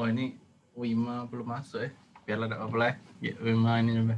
Oh ini Wima belum masuk ya. Biarlah tidak apa-apa ya. Wima ini coba.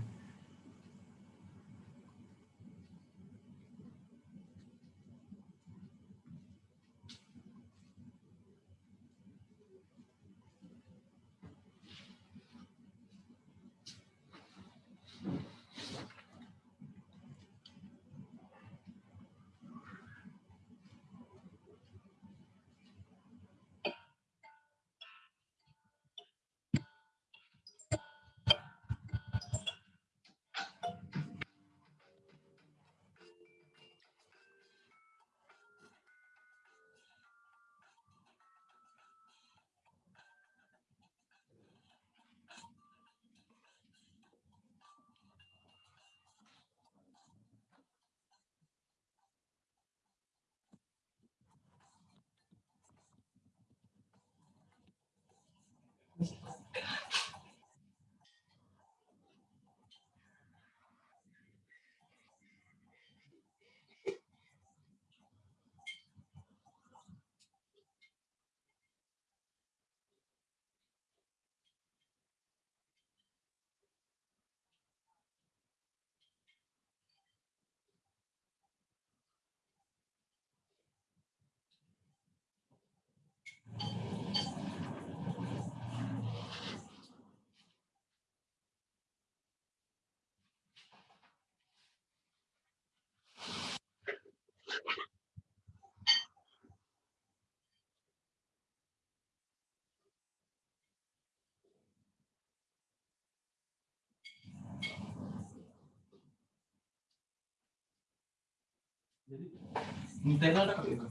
Jadi Nintendo ada itu.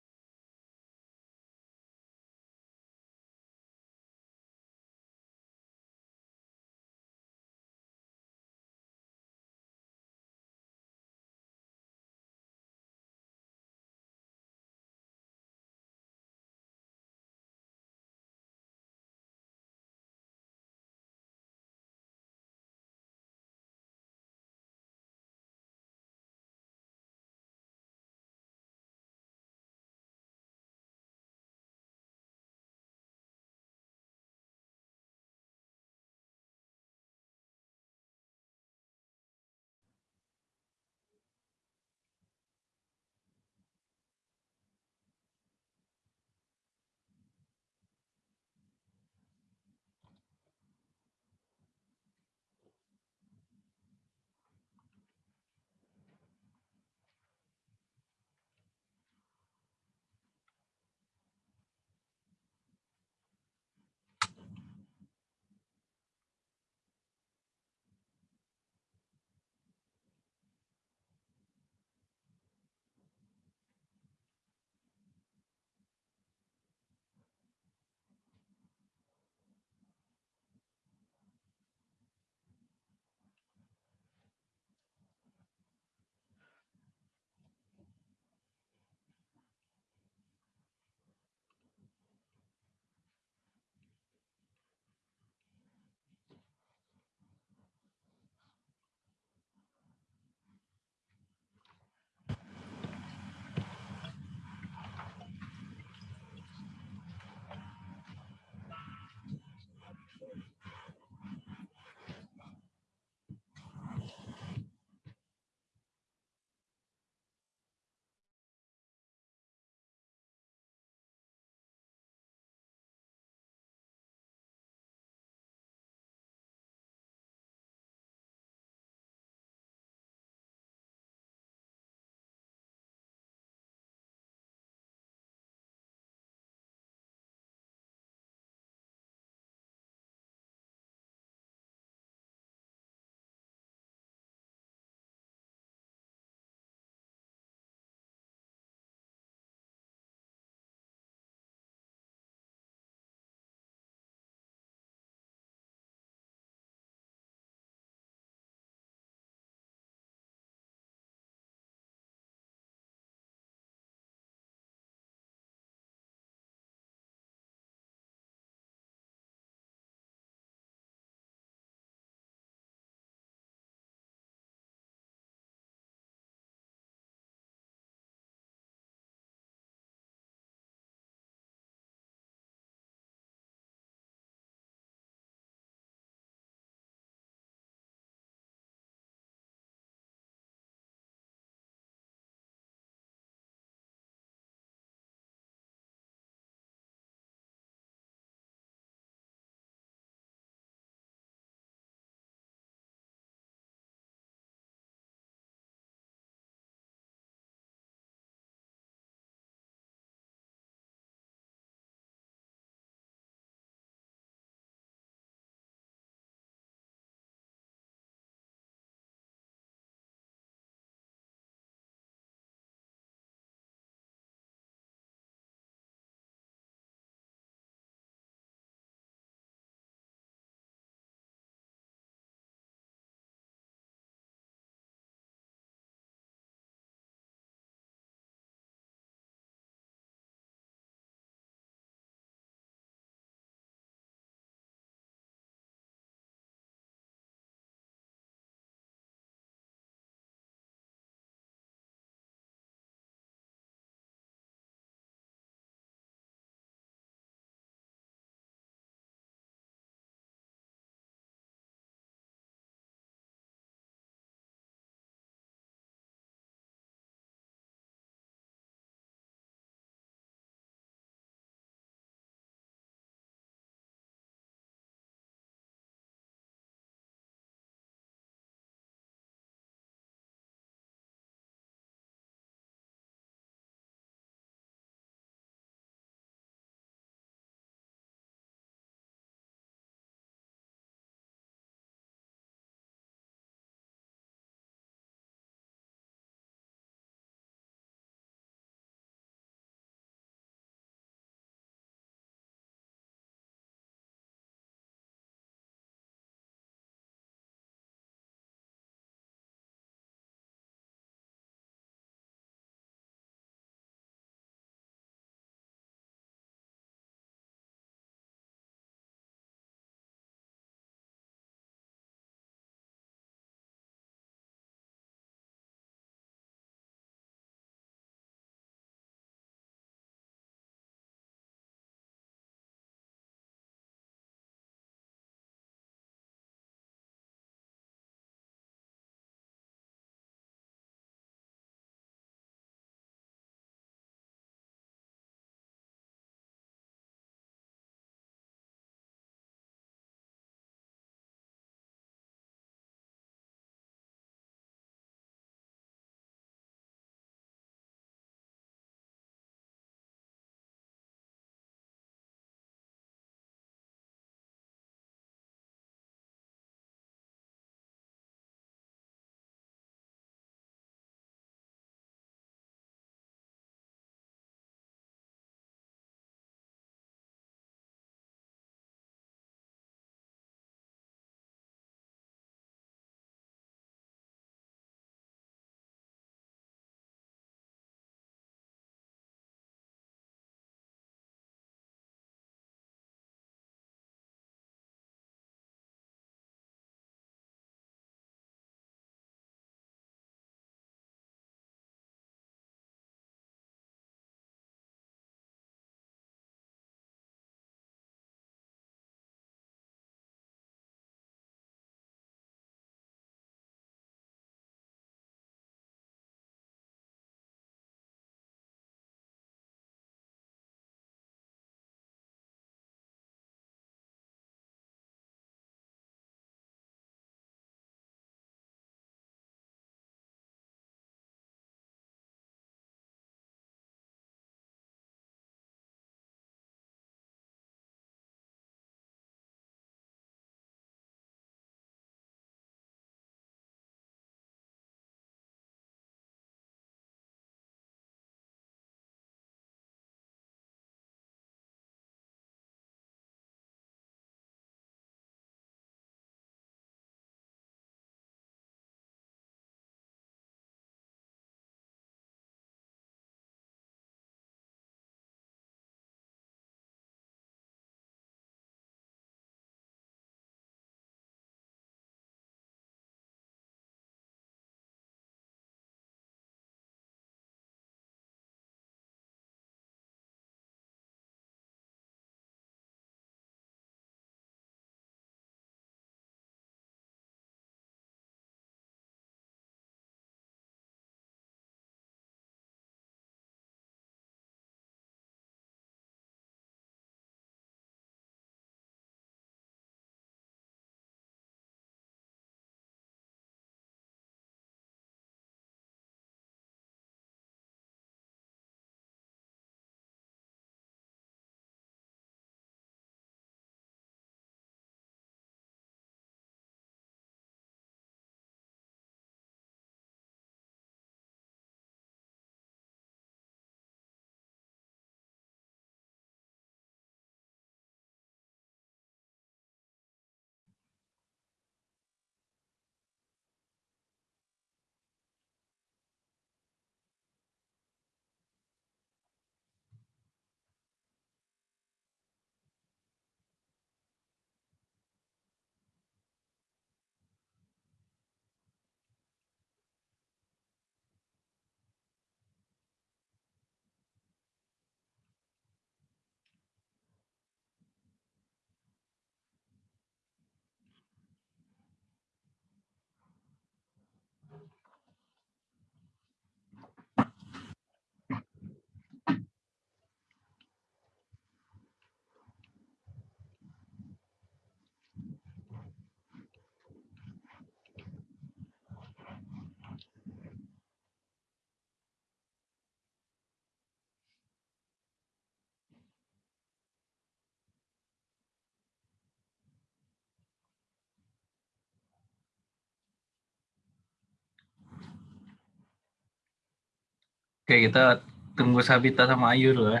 Oke, kita tunggu Sabita sama Ayu dulu ya.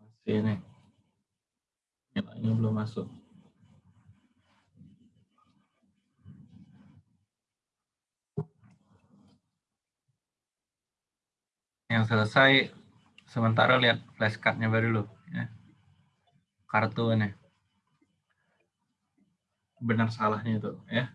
Masih ini. Nilainya belum masuk. Yang selesai sementara lihat flashcardnya baru dulu ya. Kartu ini. Benar salahnya itu ya.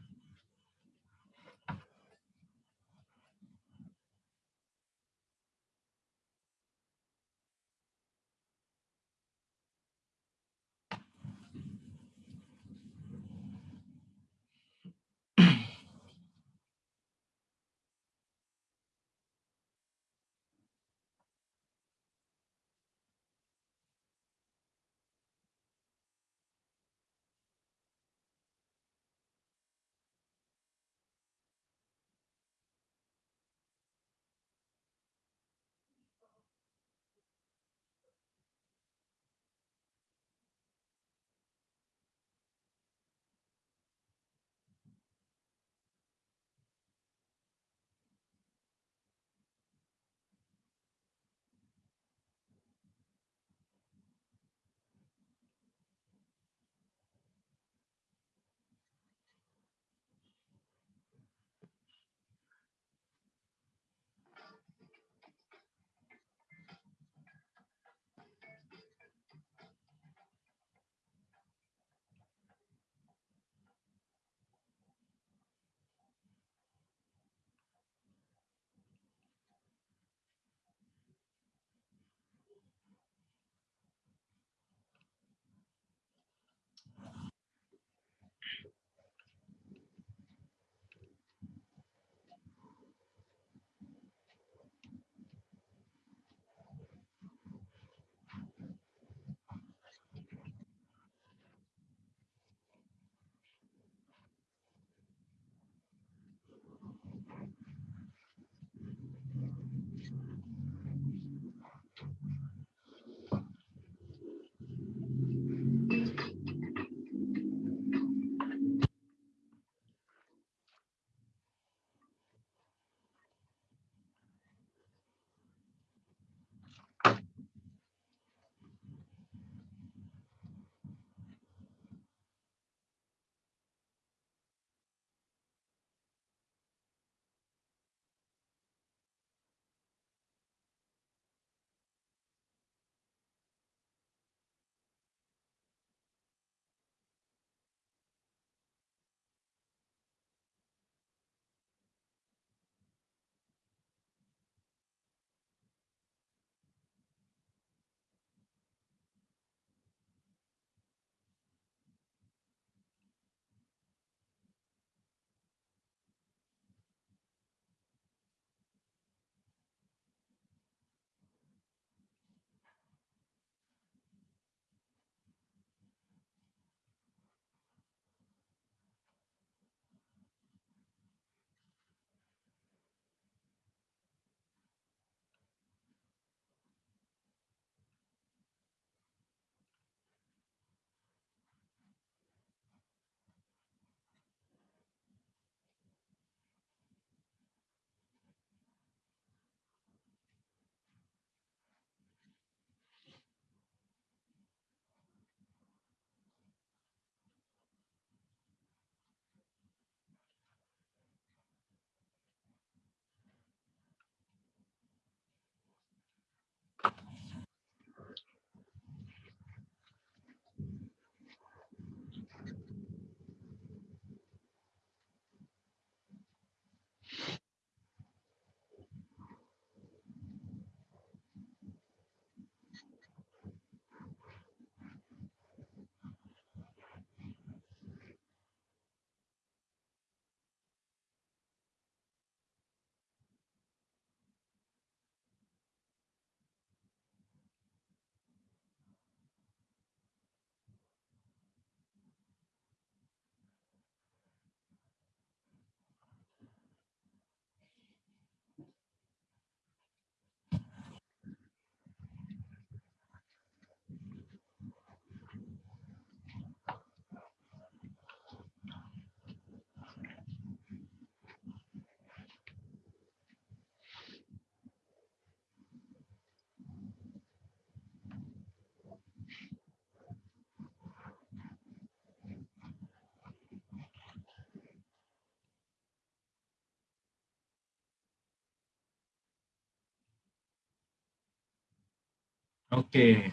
Oke,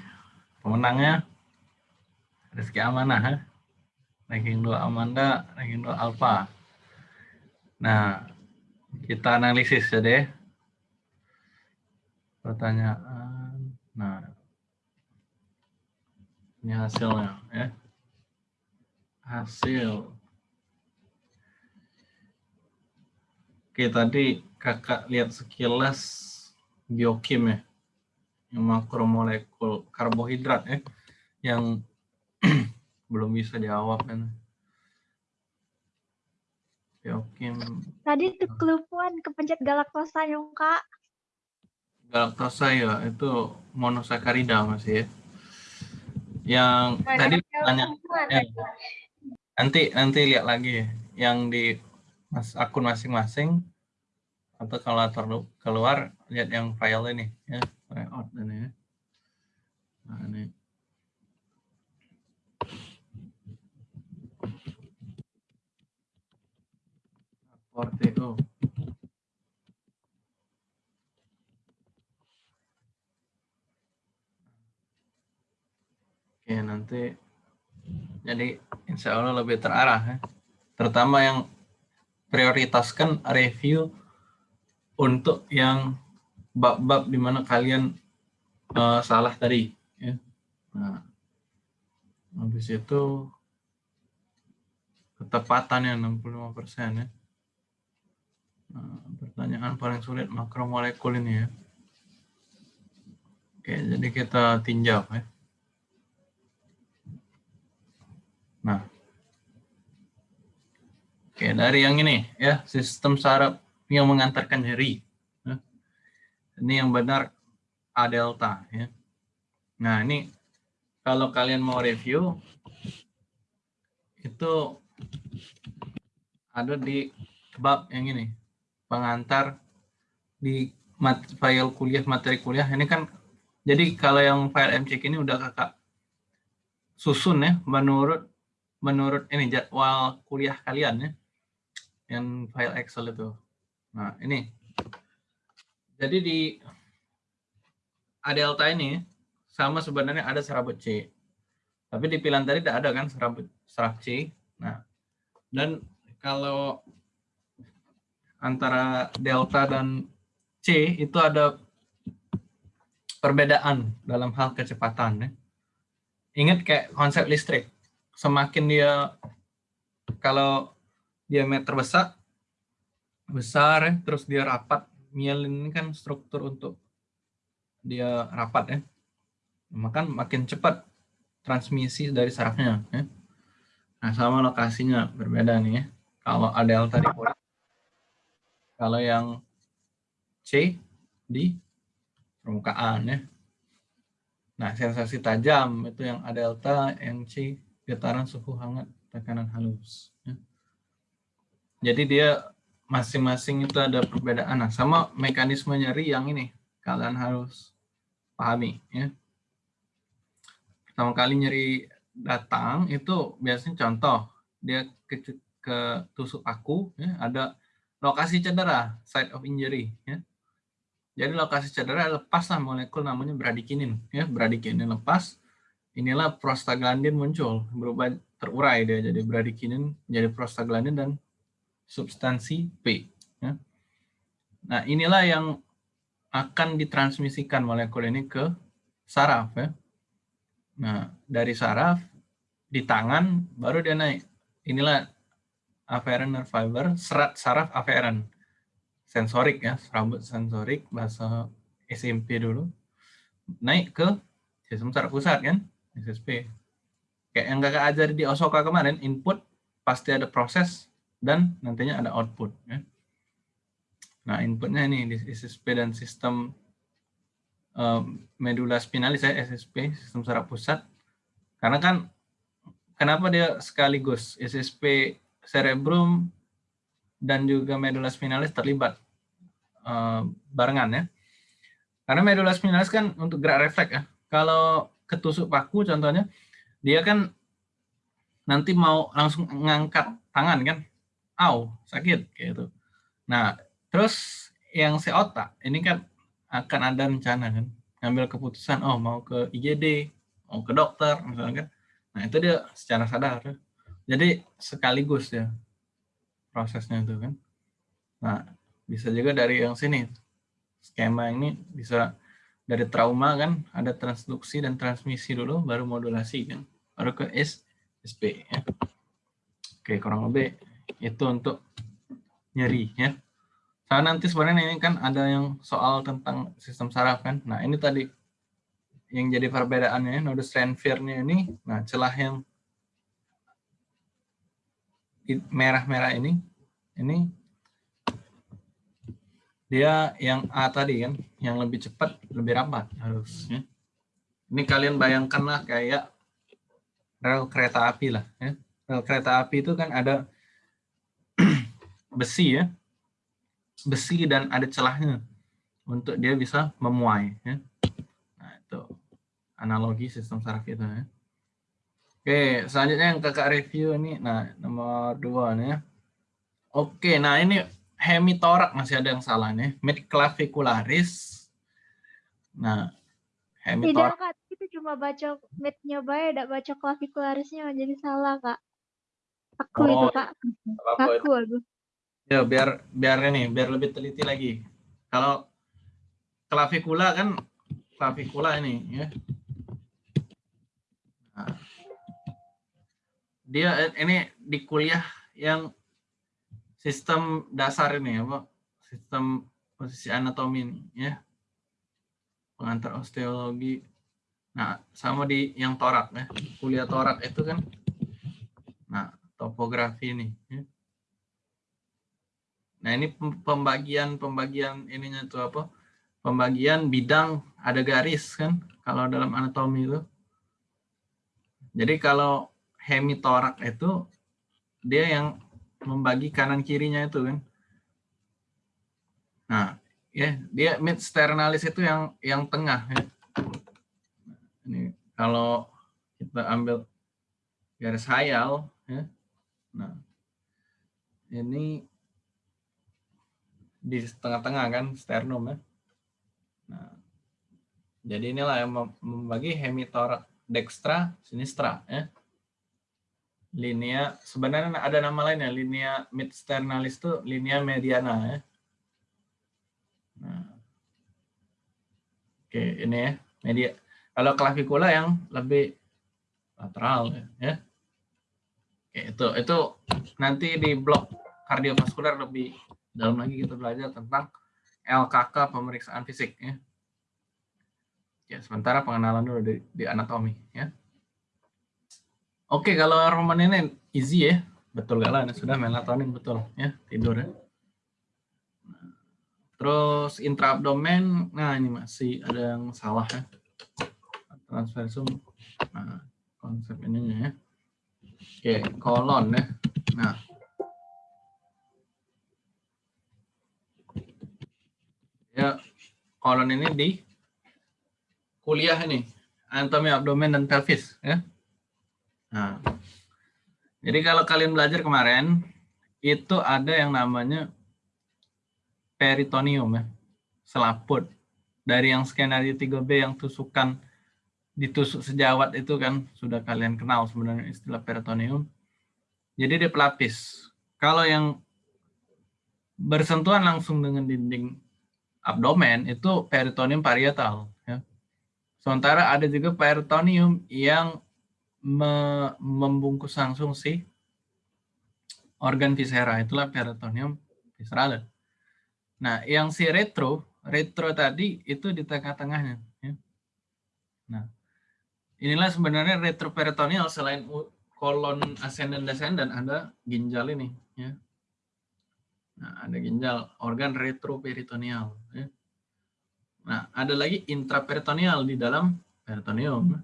pemenangnya Rizky Amanah. Ya. Ranking 2 Amanda, ranking 2 Alpha. Nah, kita analisis ya deh. Pertanyaan. Nah, ini hasilnya ya. Hasil. Oke, tadi kakak lihat sekilas biokim ya makromolekul karbohidrat ya yang belum bisa jawab kan Biokim. Tadi tuh kelupaan kepencet galaktosa ya kak. Galaktosa ya itu monosakarida masih ya. Yang Mana tadi tanya ya, nanti nanti lihat lagi ya. yang di mas akun masing-masing atau kalau keluar lihat yang file ini ya layout ini ya. Nah, ini. Porteo. Oke, nanti jadi insya Allah lebih terarah ya. Terutama yang prioritaskan review untuk yang bab-bab di mana kalian uh, salah tadi. Ya. Nah, habis itu ketepatannya 65 persen ya. Nah, pertanyaan paling sulit makromolekul ini ya. Oke, jadi kita tinjau ya. Nah, oke dari yang ini ya sistem saraf yang mengantarkan jari. Ini yang benar A delta ya. Nah, ini kalau kalian mau review itu ada di bab yang ini pengantar di file kuliah materi kuliah ini kan jadi kalau yang file MCQ ini udah kakak susun ya menurut menurut ini jadwal kuliah kalian ya yang file Excel itu nah ini jadi di A delta ini sama sebenarnya ada serabut C. Tapi di pilihan tadi tidak ada kan serabut serab C. Nah, dan kalau antara delta dan C itu ada perbedaan dalam hal kecepatan. Ya. Ingat kayak konsep listrik. Semakin dia kalau diameter besar, besar ya, terus dia rapat mielin ini kan struktur untuk dia rapat ya. Maka makin cepat transmisi dari sarafnya ya. Nah, sama lokasinya berbeda nih ya. Kalau A delta di pori. Kalau yang C di permukaan ya. Nah, sensasi tajam itu yang A delta, yang C getaran suhu hangat, tekanan halus. Ya. Jadi dia masing-masing itu ada perbedaan. Nah, sama mekanisme nyeri yang ini kalian harus pahami ya. Pertama kali nyeri datang itu biasanya contoh dia ke, ke tusuk paku ya, ada lokasi cedera, site of injury ya. Jadi lokasi cedera lepaslah molekul namanya bradikinin ya, bradikinin lepas. Inilah prostaglandin muncul, berubah terurai dia jadi bradikinin jadi prostaglandin dan substansi P. Ya. Nah, inilah yang akan ditransmisikan molekul ini ke saraf. Ya. Nah, dari saraf di tangan baru dia naik. Inilah afferent nerve fiber, serat saraf afferent. Sensorik ya, rambut sensorik, bahasa SMP dulu. Naik ke sistem saraf pusat kan, SSP. Kayak yang kakak ajar di Osoka kemarin, input pasti ada proses dan nantinya ada output. Ya. Nah, inputnya ini di SSP dan sistem um, medula spinalis ya, SSP, sistem saraf pusat. Karena kan, kenapa dia sekaligus SSP cerebrum dan juga medula spinalis terlibat uh, barengan ya. Karena medula spinalis kan untuk gerak refleks ya. Kalau ketusuk paku contohnya, dia kan nanti mau langsung ngangkat tangan kan, au sakit kayak gitu. Nah terus yang si otak ini kan akan ada rencana kan ngambil keputusan oh mau ke IGD, mau ke dokter misalnya kan. Nah, itu dia secara sadar. Jadi sekaligus ya prosesnya itu kan. Nah, bisa juga dari yang sini. Skema ini bisa dari trauma kan ada transduksi dan transmisi dulu baru modulasi kan. Baru ke S SP ya. Oke, kurang lebih itu untuk nyeri ya. Nah, nanti sebenarnya ini kan ada yang soal tentang sistem saraf kan. Nah, ini tadi yang jadi perbedaannya nodus Renfir-nya ini, nah celah yang merah-merah ini, ini dia yang A tadi kan, yang lebih cepat, lebih rapat harusnya. Ini kalian bayangkanlah kayak rel kereta api lah. Ya. Rel kereta api itu kan ada besi ya, besi dan ada celahnya untuk dia bisa memuai. Ya. Nah, itu analogi sistem saraf kita. Ya. Oke, selanjutnya yang kakak review ini, nah nomor dua nih. Ya. Oke, nah ini hemitorak masih ada yang salah nih. Midclavicularis. Nah, hemitorak. Tidak kak, itu cuma baca midnya baik, tidak baca clavicularisnya jadi salah kak. Aku oh, itu kak. Aku aku. Ya, biar biar ini, biar lebih teliti lagi. Kalau klavikula kan klavikula ini ya. Nah, dia ini di kuliah yang sistem dasar ini apa? Sistem posisi anatomi ini ya. Pengantar osteologi. Nah, sama di yang torak ya. Kuliah torak itu kan nah, topografi ini ya Nah, ini pembagian-pembagian ininya itu apa? Pembagian bidang ada garis kan kalau dalam anatomi itu. Jadi kalau hemitorak itu dia yang membagi kanan kirinya itu kan. Nah, ya, dia mid sternalis itu yang yang tengah ya. Ini kalau kita ambil garis hayal ya. Nah, ini di tengah-tengah kan sternum ya. Nah, jadi inilah yang membagi hemitor dextra sinistra ya. Linea sebenarnya ada nama lainnya, linea mid sternalis itu linea mediana ya. Nah. Oke, ini ya, media. Kalau clavicular yang lebih lateral ya. Oke, itu itu nanti di blok kardiovaskular lebih dalam lagi kita belajar tentang LKK pemeriksaan fisik ya. Ya, sementara pengenalan dulu di, di anatomi ya. Oke, kalau Roman ini easy ya. Betul gak lah, sudah melatonin betul ya, tidur ya. Terus intraabdomen, nah ini masih ada yang salah ya. Transversum, nah, konsep ininya ya. Oke, kolon ya. Nah, ya kolon ini di kuliah ini anatomi abdomen dan pelvis ya. Nah, jadi kalau kalian belajar kemarin itu ada yang namanya peritoneum ya, selaput dari yang skenario 3B yang tusukan ditusuk sejawat itu kan sudah kalian kenal sebenarnya istilah peritoneum. Jadi dia pelapis. Kalau yang bersentuhan langsung dengan dinding abdomen itu peritoneum parietal. Ya. Sementara ada juga peritoneum yang me membungkus langsung si organ viscera, itulah peritoneum visceral. Nah, yang si retro, retro tadi itu di tengah-tengahnya. Ya. Nah, inilah sebenarnya retroperitoneal selain kolon ascendant descendant ada ginjal ini. Ya. Nah, ada ginjal, organ retroperitoneal. Ya. Nah, ada lagi intraperitoneal di dalam peritoneum.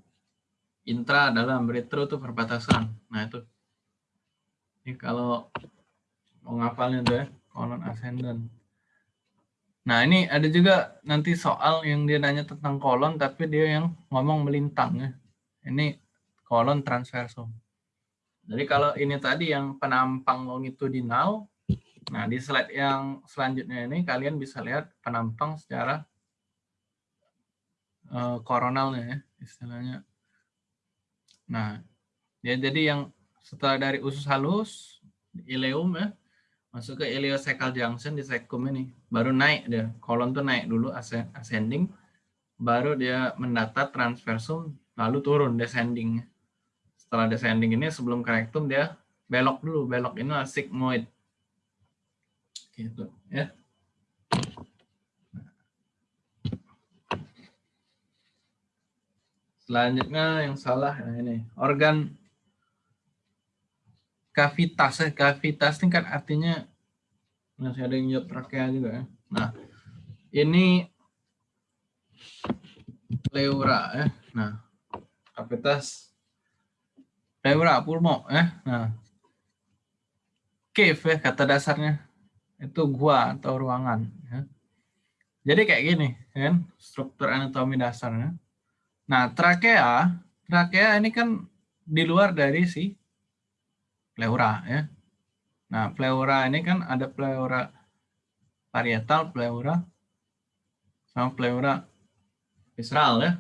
Intra dalam retro itu perbatasan. Nah, itu. Ini kalau mau ngapalnya tuh ya, kolon ascendant. Nah, ini ada juga nanti soal yang dia nanya tentang kolon, tapi dia yang ngomong melintang ya. Ini kolon transversum. Jadi kalau ini tadi yang penampang longitudinal, Nah, di slide yang selanjutnya ini kalian bisa lihat penampang secara uh, koronalnya ya istilahnya. Nah, ya jadi yang setelah dari usus halus ileum ya masuk ke ileocecal junction di cecum ini baru naik dia. Kolon tuh naik dulu ascending baru dia mendatar transversum lalu turun descending setelah descending ini sebelum rectum dia belok dulu belok ini sigmoid gitu ya. Selanjutnya yang salah nah ini organ kavitas. Ya kavitas ini kan artinya masih ada yang jawab trakea juga ya. Nah ini pleura ya. Nah kavitas pleura pulmo ya. Nah cave ya kata dasarnya itu gua atau ruangan ya. jadi kayak gini ya kan struktur anatomi dasarnya nah trakea trakea ini kan di luar dari si pleura ya. Nah, pleura ini kan ada pleura parietal, pleura sama pleura visceral ya.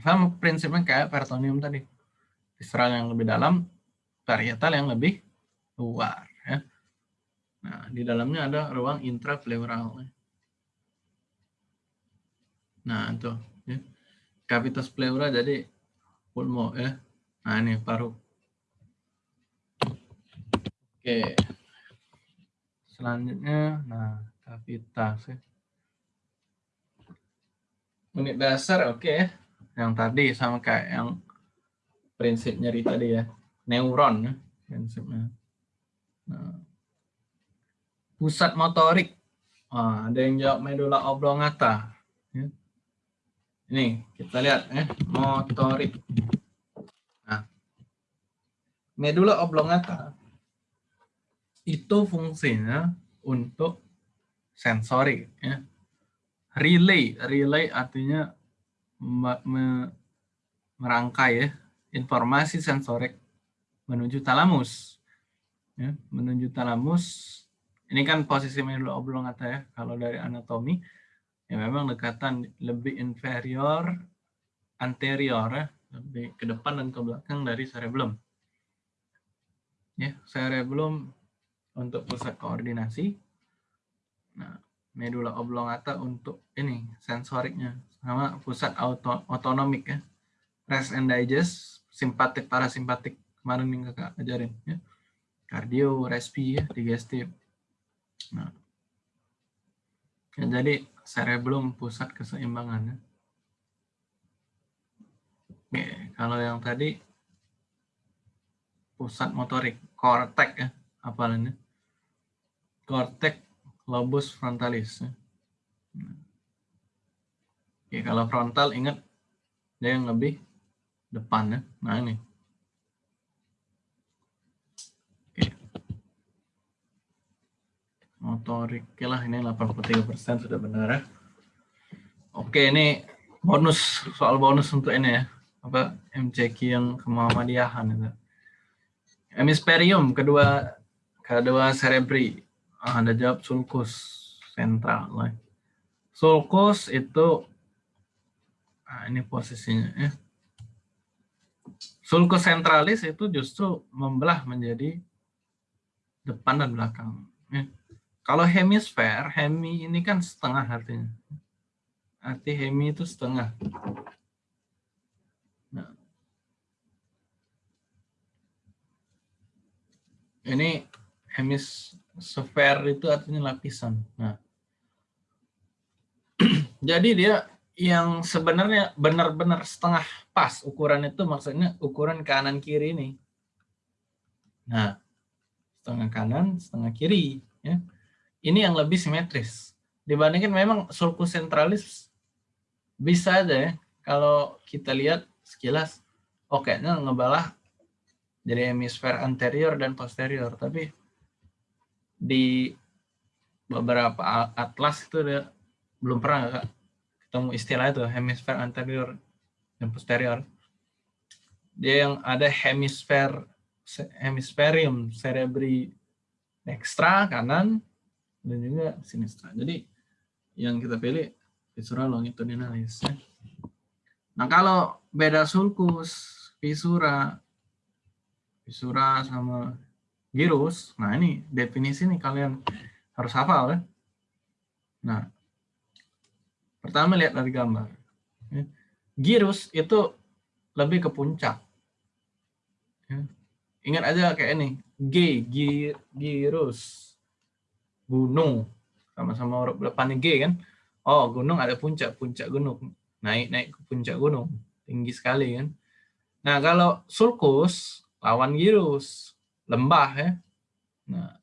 Sama prinsipnya kayak peritoneum tadi. Visceral yang lebih dalam, parietal yang lebih luar ya. Nah, di dalamnya ada ruang intrapleural. Ya. Nah, itu ya. Cavitas pleura jadi pulmo ya. Nah, ini paru Oke. Selanjutnya, nah, kavitas ya. Unit dasar oke okay. Yang tadi sama kayak yang prinsip nyeri tadi ya. Neuron ya, prinsipnya. Nah. Pusat motorik. Oh, ada yang jawab medula oblongata. Ya. Ini kita lihat ya, motorik. Nah, medula oblongata itu fungsinya untuk sensori ya. Relay, relay artinya me merangkai ya informasi sensorik menuju talamus. Ya, menuju talamus. Ini kan posisi medula oblongata ya. Kalau dari anatomi ya memang dekatan lebih inferior anterior ya, lebih ke depan dan ke belakang dari cerebellum. Ya, cerebellum untuk pusat koordinasi. Nah, medula oblongata untuk ini sensoriknya sama pusat auto, otonomik ya. Rest and digest, simpatik, parasimpatik kemarin nih kakak ajarin ya. Kardio, respi ya, digestif. Nah, ya, jadi cerebellum pusat keseimbangan ya. Oke, kalau yang tadi pusat motorik, kortek ya, apalannya cortex lobus frontalis. Oke, kalau frontal ingat dia yang lebih depan ya. Nah ini. Motorik, oke lah ini 83% sudah benar ya. Oke, ini bonus soal bonus untuk ini ya. Apa MCQ yang kemuhammadiyahan itu. Hemisferium kedua kedua cerebri Ah, Anda jawab sulcus sentral. Sulcus itu, nah ini posisinya ya. Sulcus centralis itu justru membelah menjadi depan dan belakang. Ya. Kalau hemisfer, hemi ini kan setengah artinya. Arti hemi itu setengah. Nah. Ini hemis sphere itu artinya lapisan. Nah, jadi dia yang sebenarnya benar-benar setengah pas ukuran itu maksudnya ukuran kanan kiri ini. Nah, setengah kanan, setengah kiri. Ya. Ini yang lebih simetris. Dibandingkan memang sulcus centralis bisa aja ya, kalau kita lihat sekilas, oke, oh, ngebalah jadi hemisfer anterior dan posterior. Tapi di beberapa atlas itu dia belum pernah kak ketemu istilah itu hemisfer anterior dan posterior. Dia yang ada hemisfer hemisferium cerebri dextra kanan dan juga sinistra. Jadi yang kita pilih visceral longitudinalis. Ya. Nah, kalau beda sulcus, visura, visura sama girus, nah ini definisi nih kalian harus hafal ya. Nah, pertama lihat dari gambar. Ya. Girus itu lebih ke puncak. Ya. Ingat aja kayak ini, G, girus, gunung, sama-sama huruf depannya G kan. Oh, gunung ada puncak, puncak gunung. Naik-naik ke puncak gunung. Tinggi sekali kan. Nah, kalau sulcus, lawan girus, lembah ya. Nah,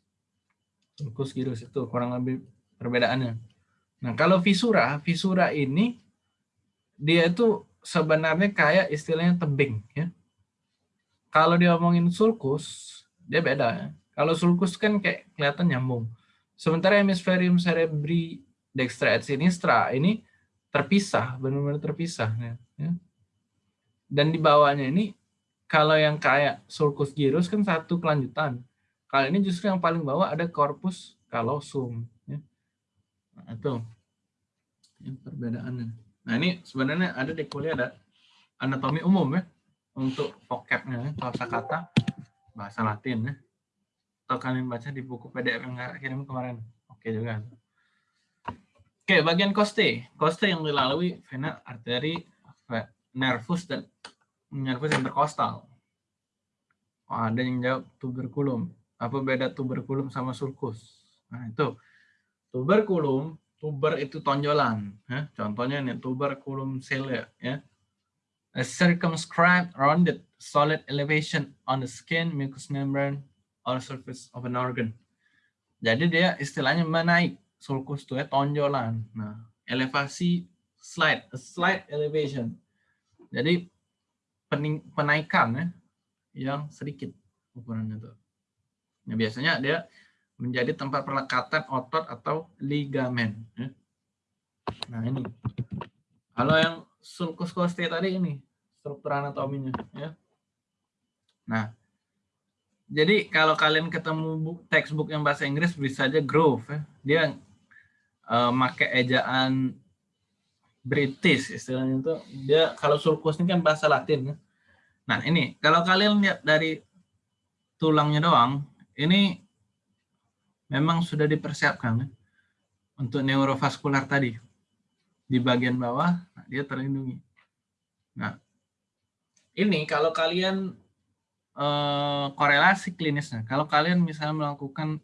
sulcus girus itu kurang lebih perbedaannya. Nah, kalau visura, visura ini dia itu sebenarnya kayak istilahnya tebing ya. Kalau dia ngomongin sulcus, dia beda ya. Kalau sulcus kan kayak kelihatan nyambung. Sementara hemisferium cerebri dextra et sinistra ini terpisah, benar-benar terpisah. Ya. ya. Dan di bawahnya ini, kalau yang kayak sulcus gyrus kan satu kelanjutan. Kalau ini justru yang paling bawah ada corpus callosum. Ya. Nah, itu yang perbedaannya. Nah ini sebenarnya ada di kuliah ada anatomi umum ya untuk vocabnya, kata bahasa Latin ya atau kalian baca di buku PDF yang nggak kirim kemarin. Oke juga. Oke, bagian koste. Koste yang dilalui vena, arteri, nervus, dan nervus interkostal. Oh, ada yang jawab tuberkulum. Apa beda tuberkulum sama sulcus? Nah, itu. Tuberkulum, tuber itu tonjolan. Ya. Contohnya nih, tuberculum cilia. Ya. A circumscribed, rounded, solid elevation on the skin, mucous membrane, or surface of an organ. Jadi dia istilahnya menaik sulcus itu ya tonjolan. Nah, elevasi slide, a slide elevation. Jadi penaikan ya yang sedikit ukurannya tuh. Nah, biasanya dia menjadi tempat perlekatan otot atau ligamen. Ya. Nah ini. Kalau yang sulcus costae tadi ini struktur anatominya. Ya. Nah jadi kalau kalian ketemu textbook yang bahasa Inggris bisa aja Grove ya. Dia uh, make ejaan British istilahnya itu. Dia kalau sulcus ini kan bahasa Latin ya. Nah, ini kalau kalian lihat dari tulangnya doang, ini memang sudah dipersiapkan ya, untuk neurovaskular tadi. Di bagian bawah nah, dia terlindungi. Nah, ini kalau kalian Eh, korelasi klinisnya. Kalau kalian misalnya melakukan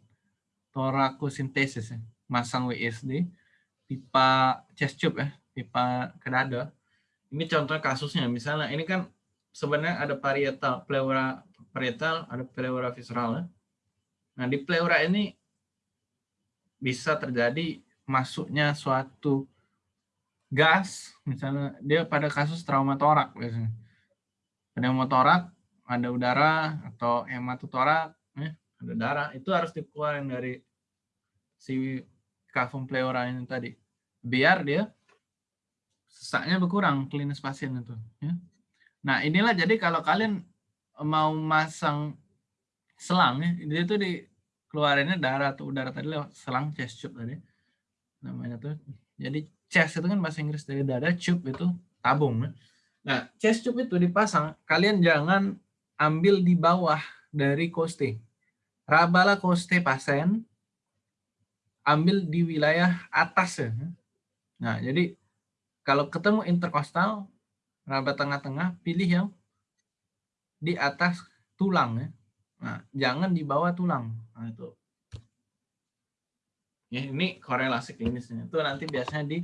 torakosintesis, ya, masang WSD, pipa chest tube ya, pipa ke dada. Ini contoh kasusnya, misalnya ini kan sebenarnya ada parietal, pleura parietal, ada pleura visceral. Ya. Nah di pleura ini bisa terjadi masuknya suatu gas, misalnya dia pada kasus trauma torak biasanya. Trauma torak ada udara atau hematotorak, eh, ada darah, itu harus dikeluarin dari si kavum pleura ini tadi. Biar dia sesaknya berkurang klinis pasien itu. Ya. Nah inilah jadi kalau kalian mau masang selang, ya, itu dikeluarinnya darah atau udara tadi lewat selang chest tube tadi. Namanya tuh. Jadi chest itu kan bahasa Inggris dari dada, tube itu tabung. Ya. Nah, chest tube itu dipasang, kalian jangan ambil di bawah dari koste. Rabala koste pasien, ambil di wilayah atas ya. Nah, jadi kalau ketemu interkostal, raba tengah-tengah, pilih yang di atas tulang ya. Nah, jangan di bawah tulang. Nah, itu. Ya, ini korelasi klinisnya. Itu nanti biasanya di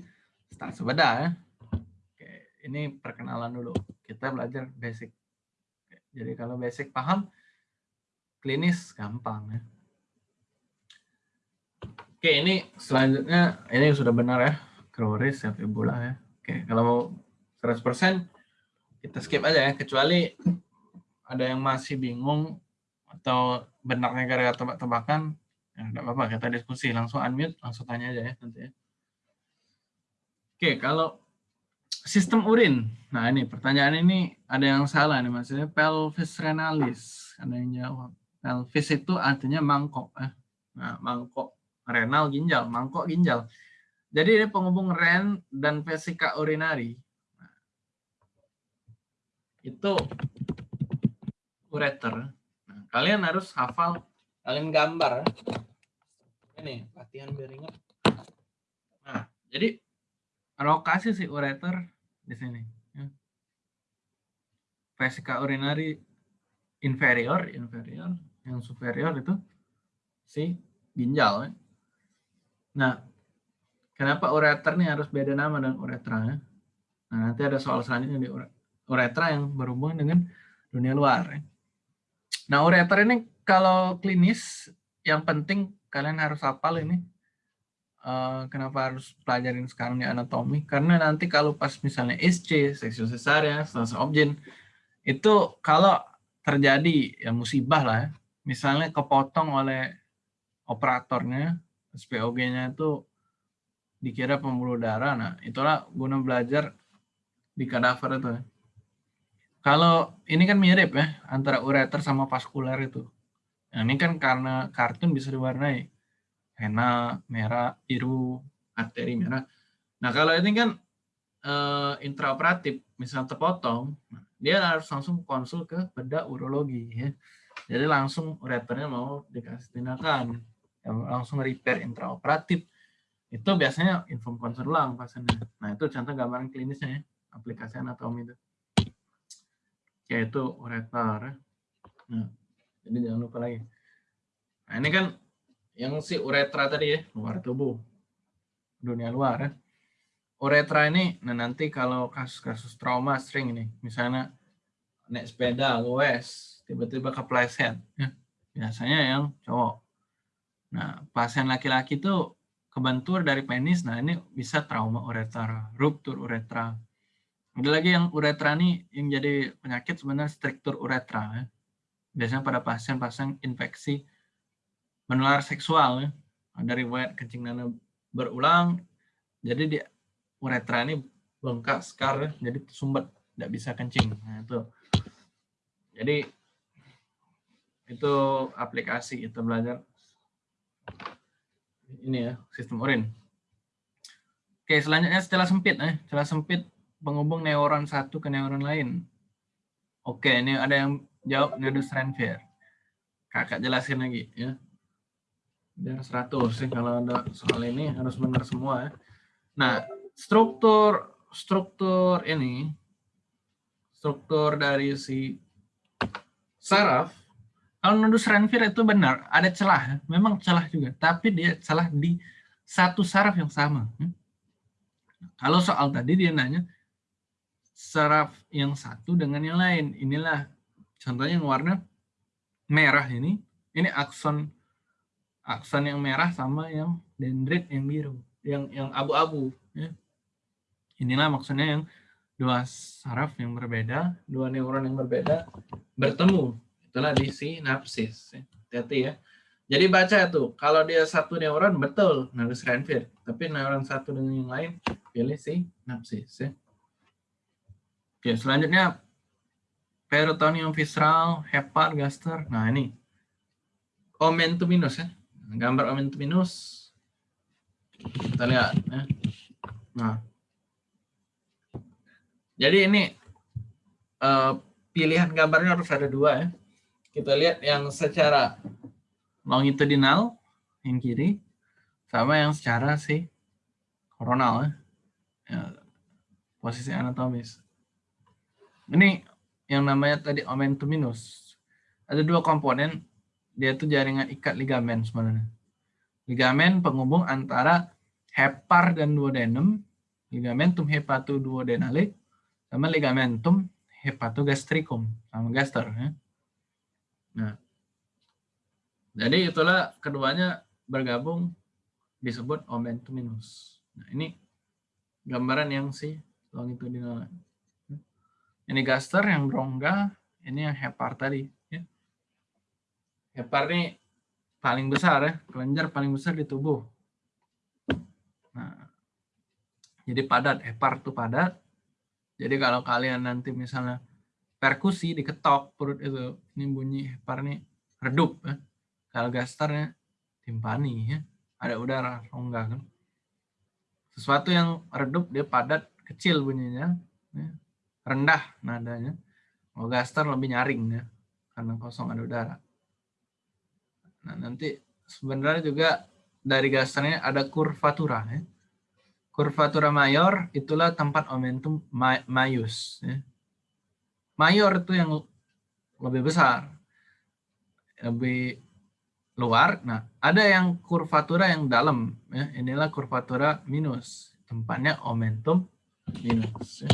start sebedah ya. Oke, ini perkenalan dulu. Kita belajar basic. Jadi kalau basic paham, klinis gampang ya. Oke, ini selanjutnya ini sudah benar ya. Kroris ya fibula ya. Oke, kalau mau 100% kita skip aja ya kecuali ada yang masih bingung atau benarnya gara-gara tebak-tebakan ya enggak apa-apa kita diskusi langsung unmute langsung tanya aja ya nanti ya. Oke, kalau sistem urin. Nah ini pertanyaan ini ada yang salah nih maksudnya pelvis renalis. Ada yang jawab. Pelvis itu artinya mangkok. Eh. Nah mangkok renal ginjal, mangkok ginjal. Jadi ini penghubung ren dan vesika urinari. Nah, itu ureter. Nah, kalian harus hafal, kalian gambar. Ini latihan biar ingat. Nah, jadi lokasi si ureter di sini. Ya. Vesika urinari inferior, inferior, yang superior itu si ginjal. Ya. Nah, kenapa ureter ini harus beda nama dengan uretra? Ya? Nah, nanti ada soal selanjutnya di uretra yang berhubungan dengan dunia luar. Ya. Nah, ureter ini kalau klinis yang penting kalian harus hafal ini. Uh, kenapa harus pelajarin sekarang di anatomi? Karena nanti kalau pas misalnya SC, seksio cesarean, stase objen, itu kalau terjadi ya musibah lah ya, misalnya kepotong oleh operatornya, SPOG-nya itu dikira pembuluh darah, nah itulah guna belajar di kadaver itu. Ya. Kalau ini kan mirip ya, antara ureter sama vaskuler itu. Nah, ini kan karena kartun bisa diwarnai pena merah, biru, arteri merah. Nah kalau ini kan uh, intraoperatif, misal terpotong, dia harus langsung konsul ke bedah urologi. Ya. Jadi langsung ureternya mau dikasih tindakan, langsung repair intraoperatif. Itu biasanya inform konsul ulang pasiennya. Nah itu contoh gambaran klinisnya ya, aplikasi anatomi itu. Yaitu ureter. Ya. Nah, jadi jangan lupa lagi. Nah ini kan yang si uretra tadi ya, luar tubuh, dunia luar ya. Uretra ini, nah nanti kalau kasus-kasus trauma sering ini, misalnya naik sepeda, goes, tiba-tiba kepleset, ya. biasanya yang cowok. Nah, pasien laki-laki itu kebentur dari penis, nah ini bisa trauma uretra, ruptur uretra. Ada lagi yang uretra ini yang jadi penyakit sebenarnya struktur uretra. Ya. Biasanya pada pasien-pasien infeksi menular seksual ya. Ada riwayat kencing nana berulang, jadi di uretra ini bengkak skar ya, jadi sumbat tidak bisa kencing. Nah, itu. Jadi itu aplikasi kita belajar ini ya sistem urin. Oke selanjutnya setelah sempit ya, setelah sempit penghubung neuron satu ke neuron lain. Oke ini ada yang jawab Nedus Renfier. Kakak jelasin lagi ya biar 100 sih kalau ada soal ini harus benar semua ya. Nah, struktur struktur ini struktur dari si saraf kalau nodus Renfir itu benar, ada celah, memang celah juga, tapi dia celah di satu saraf yang sama. Kalau soal tadi dia nanya saraf yang satu dengan yang lain. Inilah contohnya yang warna merah ini, ini akson akson yang merah sama yang dendrit yang biru, yang yang abu-abu. Ya. Inilah maksudnya yang dua saraf yang berbeda, dua neuron yang berbeda bertemu. Itulah di sinapsis. Ya. Hati-hati ya. Jadi baca tuh, kalau dia satu neuron betul nervus Renfield, tapi neuron satu dengan yang lain pilih sinapsis. Ya. Oke, selanjutnya peritoneum visceral, hepar, gaster. Nah ini omentuminus ya gambar momentum minus kita lihat ya. nah. Jadi ini uh, pilihan gambarnya harus ada dua ya. Kita lihat yang secara longitudinal yang kiri sama yang secara si koronal ya. ya posisi anatomis. Ini yang namanya tadi momentum minus ada dua komponen dia itu jaringan ikat ligamen sebenarnya. Ligamen penghubung antara hepar dan duodenum, ligamentum hepatoduodenale, sama ligamentum hepatogastricum, sama gaster. Ya. Nah, jadi itulah keduanya bergabung disebut omentuminus. Nah, ini gambaran yang si longitudinal. Ini gaster yang rongga, ini yang hepar tadi. Hepar ini paling besar ya, kelenjar paling besar di tubuh. Nah, jadi padat, hepar itu padat. Jadi kalau kalian nanti misalnya perkusi diketok perut itu, ini bunyi hepar ini redup ya. Kalau gastarnya timpani ya, ada udara rongga kan. Sesuatu yang redup dia padat, kecil bunyinya, ya. rendah nadanya. Kalau gaster lebih nyaring ya, karena kosong ada udara. Nah, nanti sebenarnya juga dari gasternya ada kurvatura. Ya. Kurvatura mayor itulah tempat momentum mayus. Ya. Mayor itu yang lebih besar, lebih luar. Nah, ada yang kurvatura yang dalam. Ya. Inilah kurvatura minus. Tempatnya momentum minus. Ya.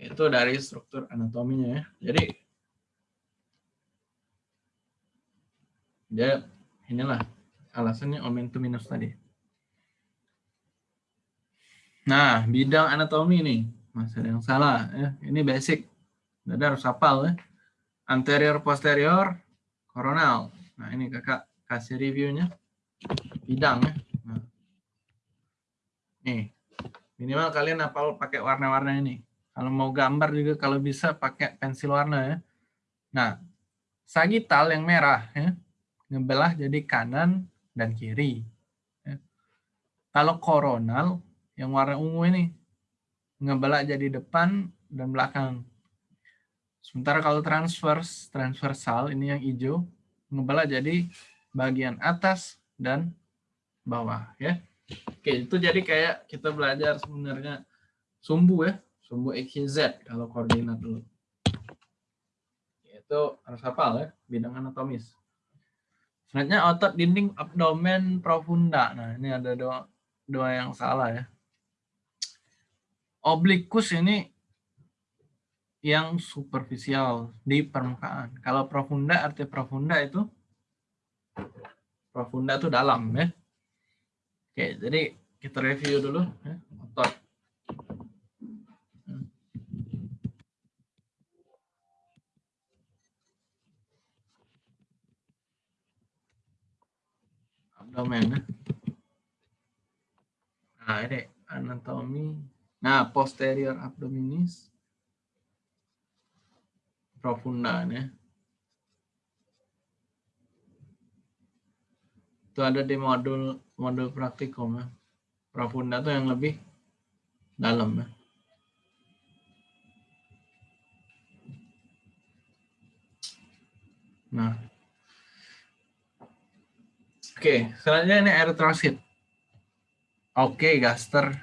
Itu dari struktur anatominya ya. Jadi, ya inilah alasannya momentum minus tadi. Nah, bidang anatomi ini masih ada yang salah ya. Ini basic. Jadi harus hafal ya. Anterior posterior coronal. Nah, ini Kakak kasih reviewnya. Bidang ya. Nah. Nih. Minimal kalian hafal pakai warna-warna ini. Kalau mau gambar juga kalau bisa pakai pensil warna ya. Nah, sagital yang merah ya. Ngebelah jadi kanan dan kiri. Ya. Kalau koronal yang warna ungu ini ngebelah jadi depan dan belakang. Sementara kalau transverse, transversal ini yang hijau ngebelah jadi bagian atas dan bawah ya. Oke, itu jadi kayak kita belajar sebenarnya sumbu ya, sumbu XYZ kalau koordinat dulu. Itu harus hafal ya, bidang anatomis. Selanjutnya otot dinding abdomen profunda. Nah, ini ada dua, dua yang salah ya oblikus ini yang superficial di permukaan. Kalau profunda arti profunda itu profunda itu dalam ya. Oke, jadi kita review dulu ya, otot. Abdomen ya. Nah, ini anatomi Nah, posterior abdominis profunda ya. Itu ada di modul modul praktikum ya. Profunda itu yang lebih dalam ya. Nah. Oke, selanjutnya ini eritrosit. Oke, gaster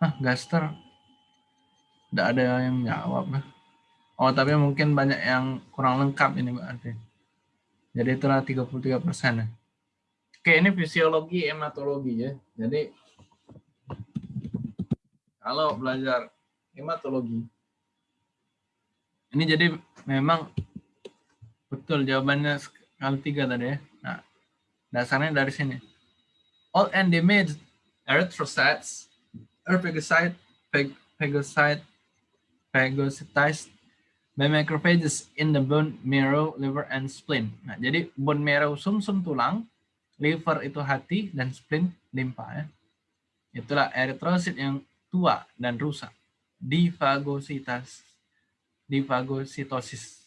Hah, gaster? Tidak ada yang jawab. Oh, tapi mungkin banyak yang kurang lengkap ini berarti. Jadi itulah 33 persen. Ya. Oke, ini fisiologi hematologi ya. Jadi kalau belajar hematologi, ini jadi memang betul jawabannya kali tiga tadi ya. Nah, dasarnya dari sini. All endemades erythrocytes phagocyte, phagocyte, phagocytized by macrophages in the bone marrow, liver, and spleen. Nah, jadi bone marrow sumsum -sum tulang, liver itu hati, dan spleen limpa. Ya. Itulah eritrosit yang tua dan rusak. Difagositas, difagositosis.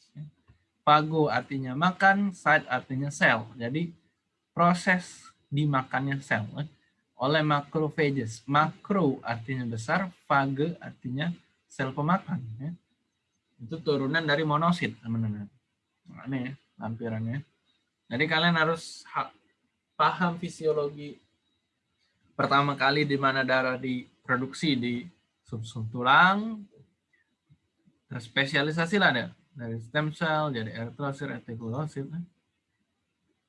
Fago artinya makan, site artinya sel. Jadi proses dimakannya sel. Ya oleh macrophages. Makro artinya besar, phage artinya sel pemakan. Ya. Itu turunan dari monosit, teman-teman. Ini ya, lampirannya. Jadi kalian harus paham fisiologi pertama kali di mana darah diproduksi di sumsum tulang, terspesialisasi lah ada dari stem cell jadi eritrosit, retikulosit.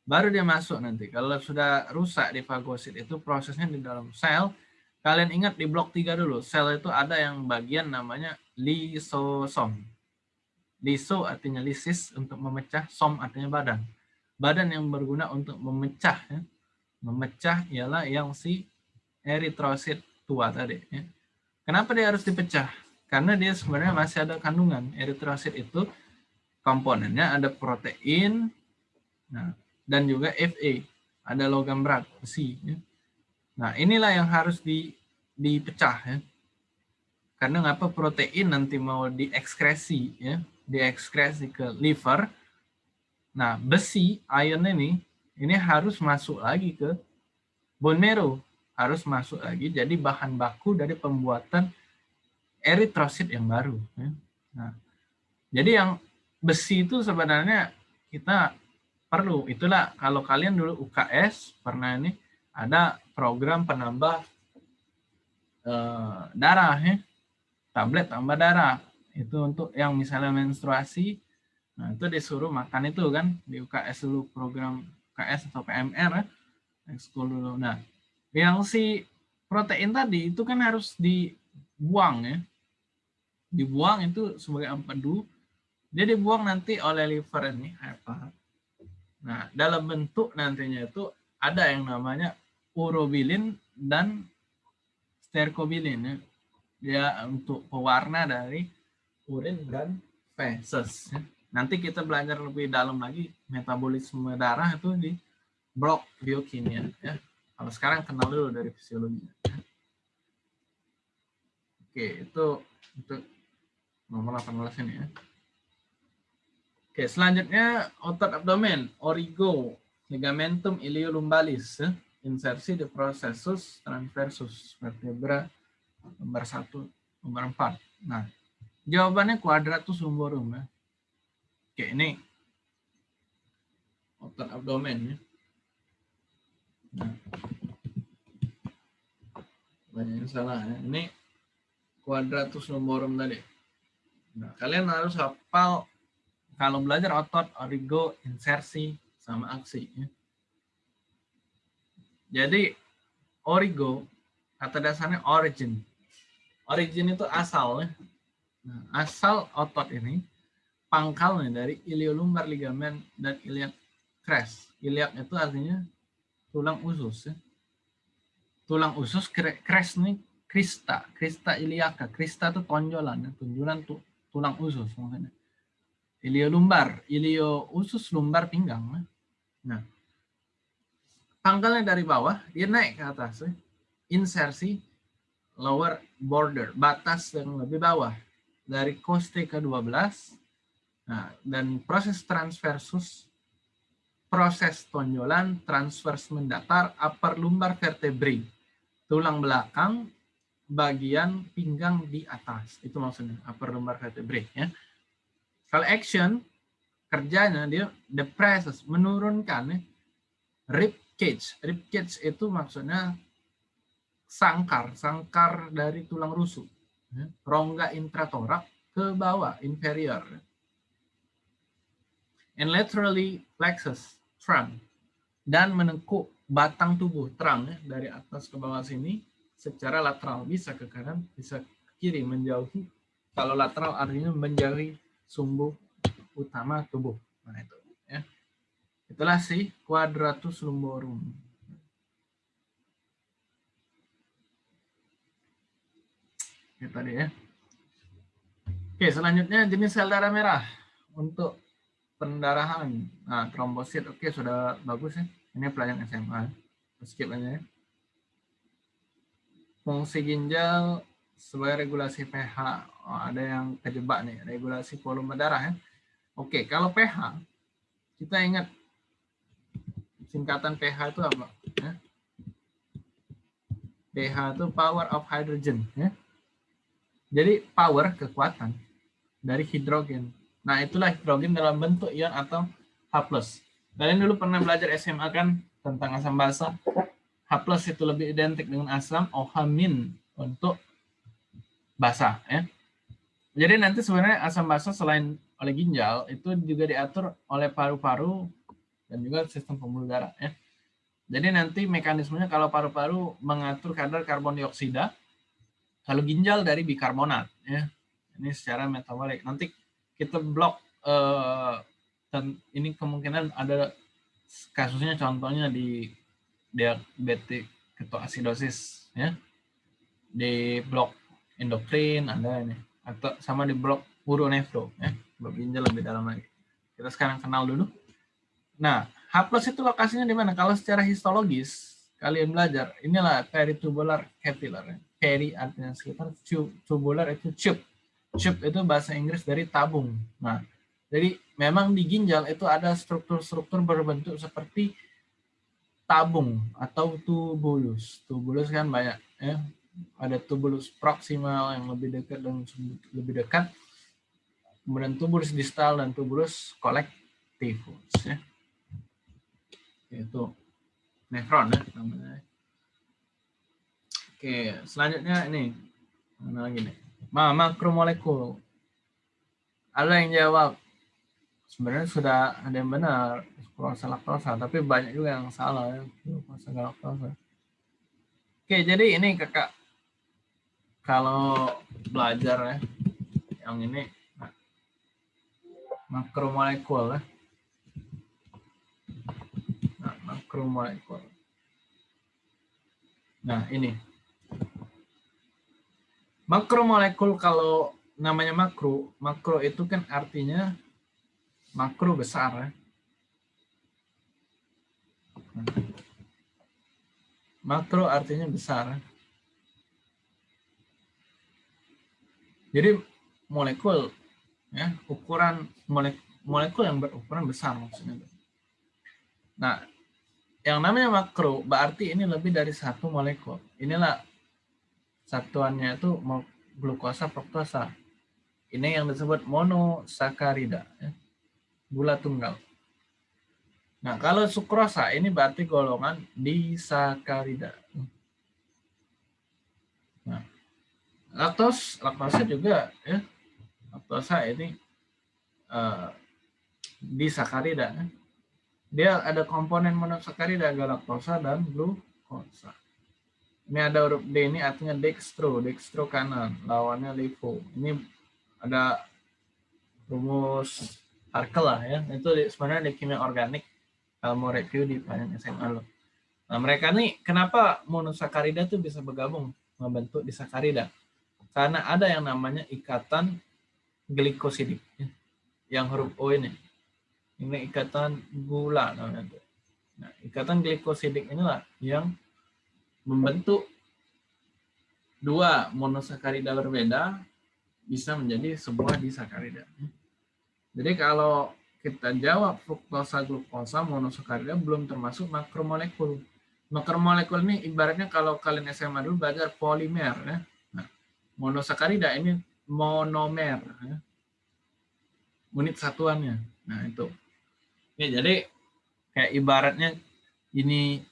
Baru dia masuk nanti. Kalau sudah rusak di fagosit itu prosesnya di dalam sel. Kalian ingat di blok 3 dulu, sel itu ada yang bagian namanya lisosom. Liso artinya lisis untuk memecah, som artinya badan. Badan yang berguna untuk memecah. Ya. Memecah ialah yang si eritrosit tua tadi. Ya. Kenapa dia harus dipecah? Karena dia sebenarnya masih ada kandungan. Eritrosit itu komponennya ada protein, nah dan juga Fa, ada logam berat, besi. Ya. Nah, inilah yang harus di, dipecah. Ya. Karena ngapa protein nanti mau diekskresi, ya, diekskresi ke liver. Nah, besi, ion ini, ini harus masuk lagi ke bone marrow. Harus masuk lagi jadi bahan baku dari pembuatan eritrosit yang baru. Ya. Nah, Jadi yang besi itu sebenarnya kita perlu. Itulah kalau kalian dulu UKS pernah ini ada program penambah eh, darah ya. Tablet tambah darah. Itu untuk yang misalnya menstruasi. Nah, itu disuruh makan itu kan di UKS dulu program UKS atau PMR ya. Ekskul dulu. Nah, yang si protein tadi itu kan harus dibuang ya. Dibuang itu sebagai empedu. Dia dibuang nanti oleh liver ini apa? Nah, dalam bentuk nantinya itu ada yang namanya urobilin dan stercobilin ya. Dia untuk pewarna dari urin dan feses. Nanti kita belajar lebih dalam lagi metabolisme darah itu di blok biokimia ya. Kalau sekarang kenal dulu dari fisiologi. Ya. Oke, itu untuk nomor 18 ini ya. Oke, selanjutnya otot abdomen, origo, ligamentum iliolumbalis, ya. insersi de processus transversus vertebra nomor satu, nomor empat. Nah, jawabannya quadratus lumborum ya. Oke, ini otot abdomen ya. Nah, banyak yang salah ya. Ini quadratus lumborum tadi. Nah, kalian harus hafal kalau belajar otot, origo, insersi, sama aksi. Ya. Jadi, origo, kata dasarnya origin. Origin itu asal. Ya. Nah, asal otot ini pangkalnya dari iliolumbar ligamen dan iliac crest. Iliac itu artinya tulang usus ya. Tulang usus crest nih krista, krista iliaca. Krista itu tonjolan, ya. tonjolan tuh tulang usus maksudnya. Ilio lumbar, ilio usus lumbar pinggang. Nah, pangkalnya dari bawah, dia naik ke atas. Ya. Insersi lower border, batas yang lebih bawah. Dari koste ke-12 Nah, dan proses transversus, proses tonjolan, transvers mendatar, upper lumbar vertebrae, tulang belakang, bagian pinggang di atas. Itu maksudnya, upper lumbar vertebrae. Ya. Kalau action, kerjanya dia depresses, menurunkan ya, rib cage. Rib cage itu maksudnya sangkar, sangkar dari tulang rusuk. Ya. Rongga intratorak ke bawah, inferior. And laterally plexus trunk dan menekuk batang tubuh terang ya, dari atas ke bawah sini secara lateral bisa ke kanan bisa ke kiri menjauhi kalau lateral artinya menjauhi sumbu utama tubuh nah itu ya itulah si quadratus lumborum ya tadi ya oke selanjutnya jenis sel darah merah untuk pendarahan. Nah, trombosit oke sudah bagus ya. Ini pelajaran SMA. Skip aja ya. Fungsi ginjal sebagai regulasi pH. Oh, ada yang kejebak nih, regulasi volume darah ya. Oke, kalau pH kita ingat singkatan pH itu apa? Ya. pH itu power of hydrogen ya. Jadi power kekuatan dari hidrogen Nah, itulah hidrogen dalam bentuk ion atau H+. Kalian dulu pernah belajar SMA kan tentang asam basa. H+ itu lebih identik dengan asam, OH- untuk basa ya. Jadi nanti sebenarnya asam basa selain oleh ginjal itu juga diatur oleh paru-paru dan juga sistem pembuluh darah ya. Jadi nanti mekanismenya kalau paru-paru mengatur kadar karbon dioksida, kalau ginjal dari bikarbonat ya. Ini secara metabolik. Nanti kita blok uh, dan ini kemungkinan ada kasusnya contohnya di diabetik ketoasidosis ya di blok endokrin ada ini. Atau sama di blok uronefro ya. Blok ginjal lebih dalam lagi. Kita sekarang kenal dulu. Nah H itu lokasinya di mana? Kalau secara histologis kalian belajar inilah peritubular capillary peri artinya sekitar tubular itu tube. Tube itu bahasa Inggris dari tabung. Nah, jadi memang di ginjal itu ada struktur-struktur berbentuk seperti tabung atau tubulus. Tubulus kan banyak ya. Ada tubulus proximal yang lebih dekat dan lebih dekat. kemudian tuberous distal dan tuberous collectivus ya. Itu nefron ya namanya. Oke, selanjutnya ini mana lagi nih? Ma makromolekul. Ada yang jawab sebenarnya sudah ada yang benar glukosa laktosa, tapi banyak juga yang salah ya glukosa galaktosa. Oke, jadi ini kakak kalau belajar ya yang ini makromolekul ya. Nah, makromolekul. Nah, ini. Makromolekul kalau namanya makro, makro itu kan artinya makro besar ya. Makro artinya besar. Jadi molekul ya, ukuran molekul, molekul yang berukuran besar maksudnya. Nah, yang namanya makro berarti ini lebih dari satu molekul. Inilah satuannya itu glukosa fruktosa. Ini yang disebut monosakarida. Ya gula tunggal. Nah, kalau sukrosa ini berarti golongan disakarida. Nah, laktos, laktosa juga ya. Laktosa ini uh, disakarida. Dia ada komponen monosakarida galaktosa dan glukosa. Ini ada huruf D ini artinya dextro, dextro kanan, lawannya levo. Ini ada rumus Harkel lah ya. Itu sebenarnya di kimia organik kalau mau review di pelajaran SMA lo. Nah, mereka nih kenapa monosakarida tuh bisa bergabung membentuk disakarida? Karena ada yang namanya ikatan glikosidik. Ya. Yang huruf O ini. Ini ikatan gula namanya. Nah, ikatan glikosidik inilah yang membentuk dua monosakarida berbeda bisa menjadi sebuah disakarida. Jadi kalau kita jawab fruktosa glukosa monosakarida belum termasuk makromolekul. Makromolekul ini ibaratnya kalau kalian SMA dulu belajar polimer ya. Monosakarida ini monomer ya. Unit satuannya. Nah, itu. Ya, jadi kayak ibaratnya ini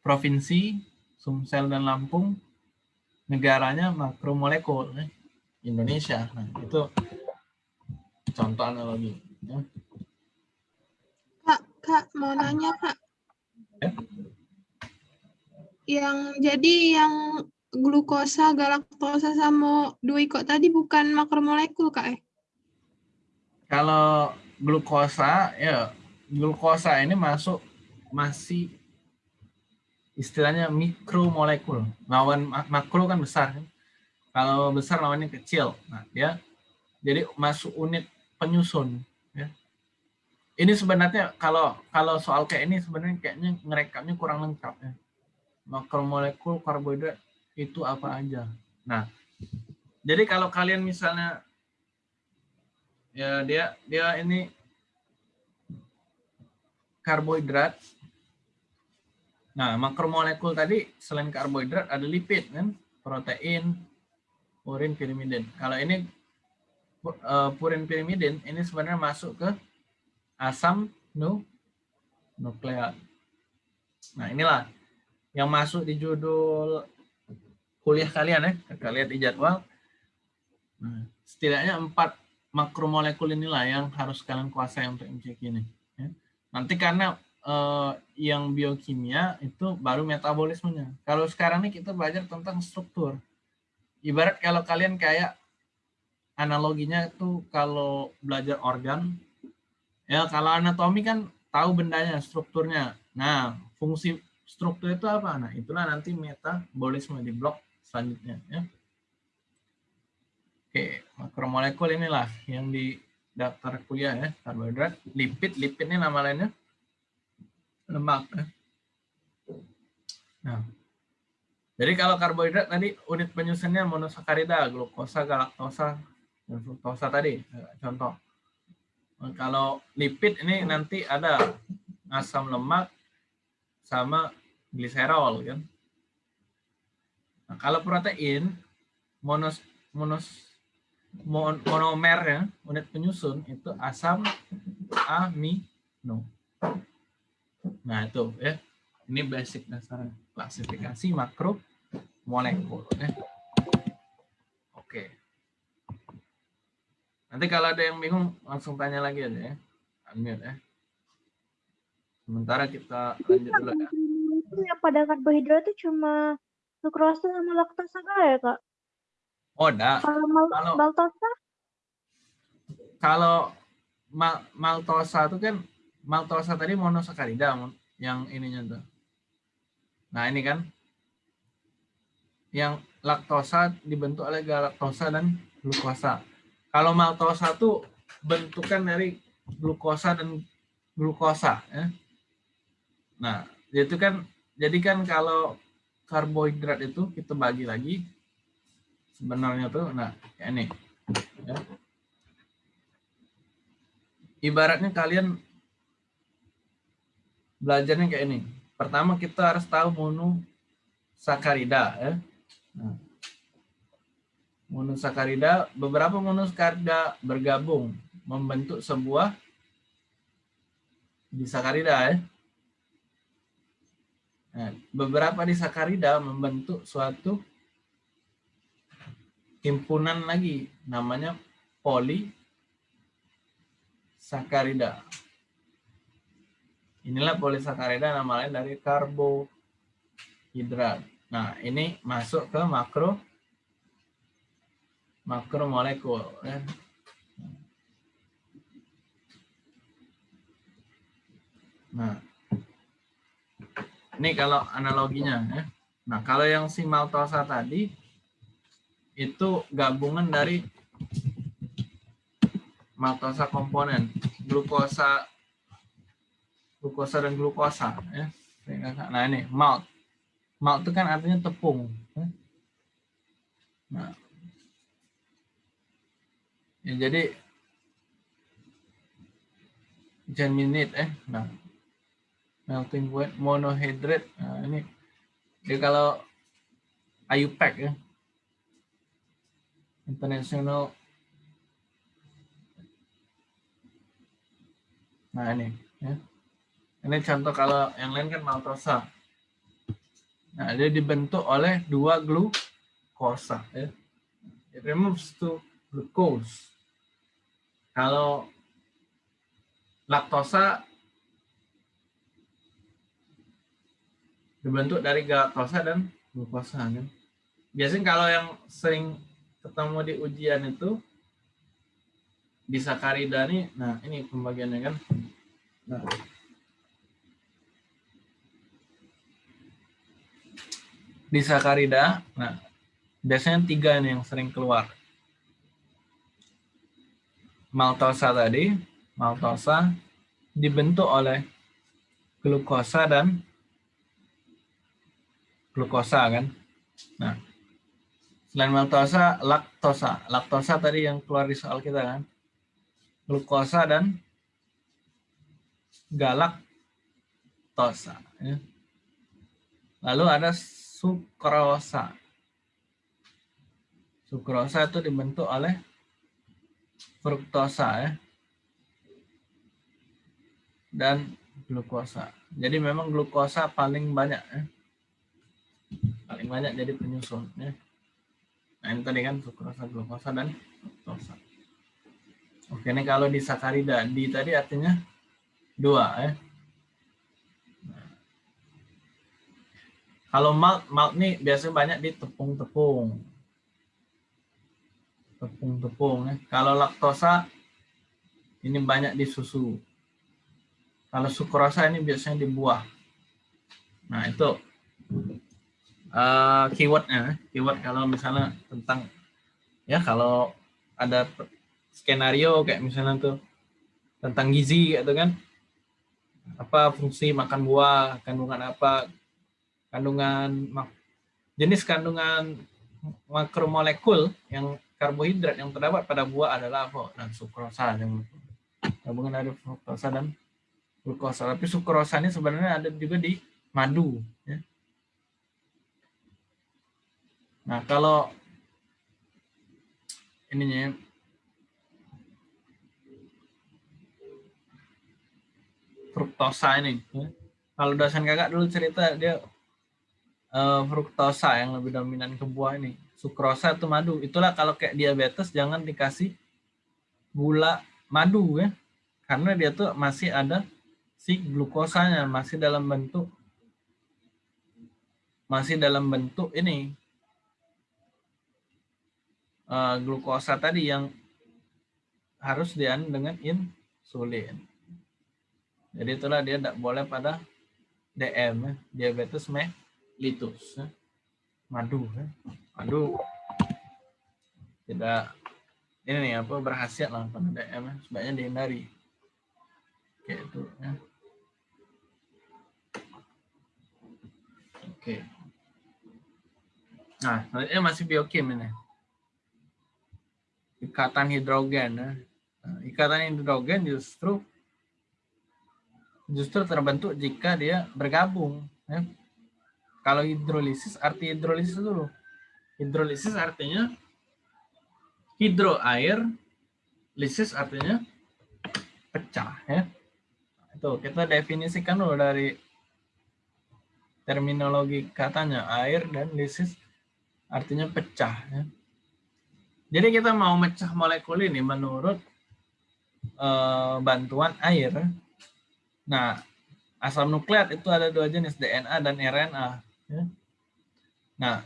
provinsi Sumsel dan Lampung negaranya makromolekul ya. Indonesia. Nah, itu contoh analogi. Ya. Kak, Kak, mau nanya, Kak. Ya? Yang jadi yang glukosa, galaktosa, sama duiko tadi bukan makromolekul, Kak? Eh? Kalau glukosa, ya glukosa ini masuk masih istilahnya mikromolekul. Lawan makro kan besar. Kan? Kalau besar lawannya kecil. Nah, dia jadi masuk unit penyusun ya. Ini sebenarnya kalau kalau soal kayak ini sebenarnya kayaknya ngerekamnya kurang lengkap ya. Makromolekul karbohidrat itu apa aja. Nah, jadi kalau kalian misalnya ya dia dia ini karbohidrat. Nah, makromolekul tadi selain karbohidrat ada lipid kan, protein, urin, pirimidin. Kalau ini uh, purin pirimidin ini sebenarnya masuk ke asam nu nukleat. Nah, inilah yang masuk di judul kuliah kalian ya. Kita lihat di jadwal. Nah, setidaknya empat makromolekul inilah yang harus kalian kuasai untuk MCQ ini. Ya. Nanti karena eh, yang biokimia itu baru metabolismenya. Kalau sekarang ini kita belajar tentang struktur. Ibarat kalau kalian kayak analoginya itu kalau belajar organ, ya kalau anatomi kan tahu bendanya, strukturnya. Nah, fungsi struktur itu apa? Nah, itulah nanti metabolisme di blok selanjutnya. Ya. Oke, makromolekul inilah yang di daftar kuliah ya, karbohidrat, lipid, lipid ini nama lainnya lemak. Ya. Nah, jadi kalau karbohidrat tadi unit penyusunnya monosakarida, glukosa, galaktosa, dan fruktosa tadi eh, contoh kalau lipid ini nanti ada asam lemak sama gliserol kan nah, kalau protein monos monos mon- monomer ya, unit penyusun itu asam amino. Nah, itu ya. Ini basic dasar klasifikasi makro molekul ya. Oke. Nanti kalau ada yang bingung langsung tanya lagi aja ya. Unmute ya. Sementara kita lanjut dulu ya. Yang pada karbohidrat itu cuma sukrosa sama laktosa kah ya kak? Oh, dah. Kalau mal Kalau- maltosa? kalau mal- maltosa itu kan maltosa tadi monosakarida mon- yang ininya tuh. Nah, ini kan yang laktosa dibentuk oleh galaktosa dan glukosa. Kalau maltosa tuh bentukan dari glukosa dan glukosa ya. Nah, itu kan jadi kan kalau karbohidrat itu kita bagi lagi sebenarnya tuh nah kayak ini ya. ibaratnya kalian belajarnya kayak ini. Pertama kita harus tahu monosakarida ya. Nah, monosakarida beberapa monosakarida bergabung membentuk sebuah disakarida ya. Nah, beberapa disakarida membentuk suatu himpunan lagi namanya polisakarida. Inilah polisakarida nama lain dari karbohidrat. Nah, ini masuk ke makro makromolekul ya. Nah, ini kalau analoginya ya. Nah, kalau yang si maltosa tadi itu gabungan dari maltosa komponen, glukosa glukosa dan glukosa ya. Nah, ini malt. Malt itu kan artinya tepung. ya. Nah, ya jadi germinate eh nah melting point monohydrate. Nah, ini jadi kalau IUPAC ya. International. Nah ini ya. Ini contoh kalau yang lain kan maltosa. Nah dia dibentuk oleh dua glukosa ya. It removes to glucose. Kalau laktosa dibentuk dari galaktosa dan glukosa kan. Biasanya kalau yang sering ketemu di ujian itu di sakarida nih, nah ini pembagiannya kan. Nah. Di sakarida, nah biasanya tiga nih yang sering keluar. Maltosa tadi, maltosa dibentuk oleh glukosa dan glukosa kan. Nah, selain maltosa, laktosa. Laktosa tadi yang keluar di soal kita kan. Glukosa dan galaktosa. Ya. Lalu ada sukrosa. Sukrosa itu dibentuk oleh fruktosa ya. Dan glukosa. Jadi memang glukosa paling banyak ya paling banyak jadi penyusun ya. Nah ini tadi kan sukrosa, glukosa dan fruktosa. Oke ini kalau di sakarida di tadi artinya dua ya. Nah. Kalau malt malt nih biasanya banyak di tepung-tepung. Tepung-tepung ya. Kalau laktosa ini banyak di susu. Kalau sukrosa ini biasanya di buah. Nah itu uh, keywordnya keyword kalau misalnya tentang ya kalau ada skenario kayak misalnya tuh tentang gizi gitu kan. Apa fungsi makan buah kandungan apa kandungan jenis kandungan makromolekul yang karbohidrat yang terdapat pada buah adalah apa? Dan sukrosa yang gabungan dari fruktosa dan glukosa. Tapi sukrosa ini sebenarnya ada juga di madu ya. Nah, kalau ininya ya. fruktosa ini. ya. Kalau dosen kakak dulu cerita dia eh, fruktosa yang lebih dominan ke buah ini. Sukrosa itu madu. Itulah kalau kayak diabetes jangan dikasih gula madu ya. Karena dia tuh masih ada si glukosanya masih dalam bentuk masih dalam bentuk ini eh, glukosa tadi yang harus dian dengan insulin. Jadi itulah dia tidak boleh pada DM, ya, diabetes mellitus. ya. Madu, ya. madu tidak ini nih apa berhasil lah pada DM, ya. sebaiknya dihindari. Kayak itu. Ya. Oke. Nah, selanjutnya masih biokim ini. Ikatan hidrogen. ya. Nah, ikatan hidrogen justru justru terbentuk jika dia bergabung. ya. Kalau hidrolisis, arti hidrolisis dulu. Hidrolisis artinya hidro air, lisis artinya pecah. ya. Itu kita definisikan dulu dari terminologi katanya air dan lisis artinya pecah. Ya. Jadi kita mau mecah molekul ini menurut eh, bantuan air. Nah, asam nukleat itu ada dua jenis, DNA dan RNA. ya. Nah,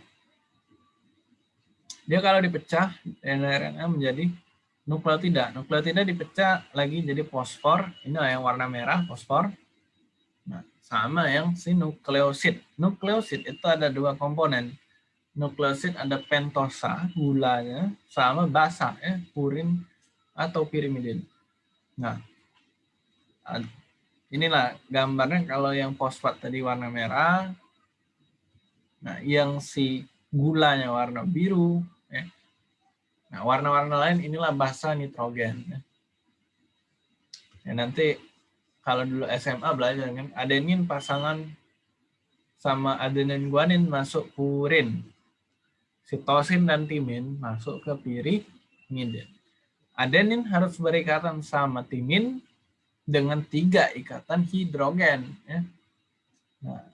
dia kalau dipecah, DNA RNA menjadi nukleotida. Nukleotida dipecah lagi jadi fosfor. Inilah yang warna merah, fosfor. Nah, sama yang si nukleosid. Nukleosid itu ada dua komponen. Nukleosid ada pentosa, gulanya, sama basa, ya, purin atau pirimidin. Nah, inilah gambarnya kalau yang fosfat tadi warna merah. Nah, yang si gulanya warna biru. Ya. Nah, warna-warna lain inilah basa nitrogen. Ya. Ya, nanti kalau dulu SMA belajar kan adenin pasangan sama adenin guanin masuk purin. Sitosin dan timin masuk ke pirimidin. Adenin harus berikatan sama timin dengan tiga ikatan hidrogen. Ya. Nah,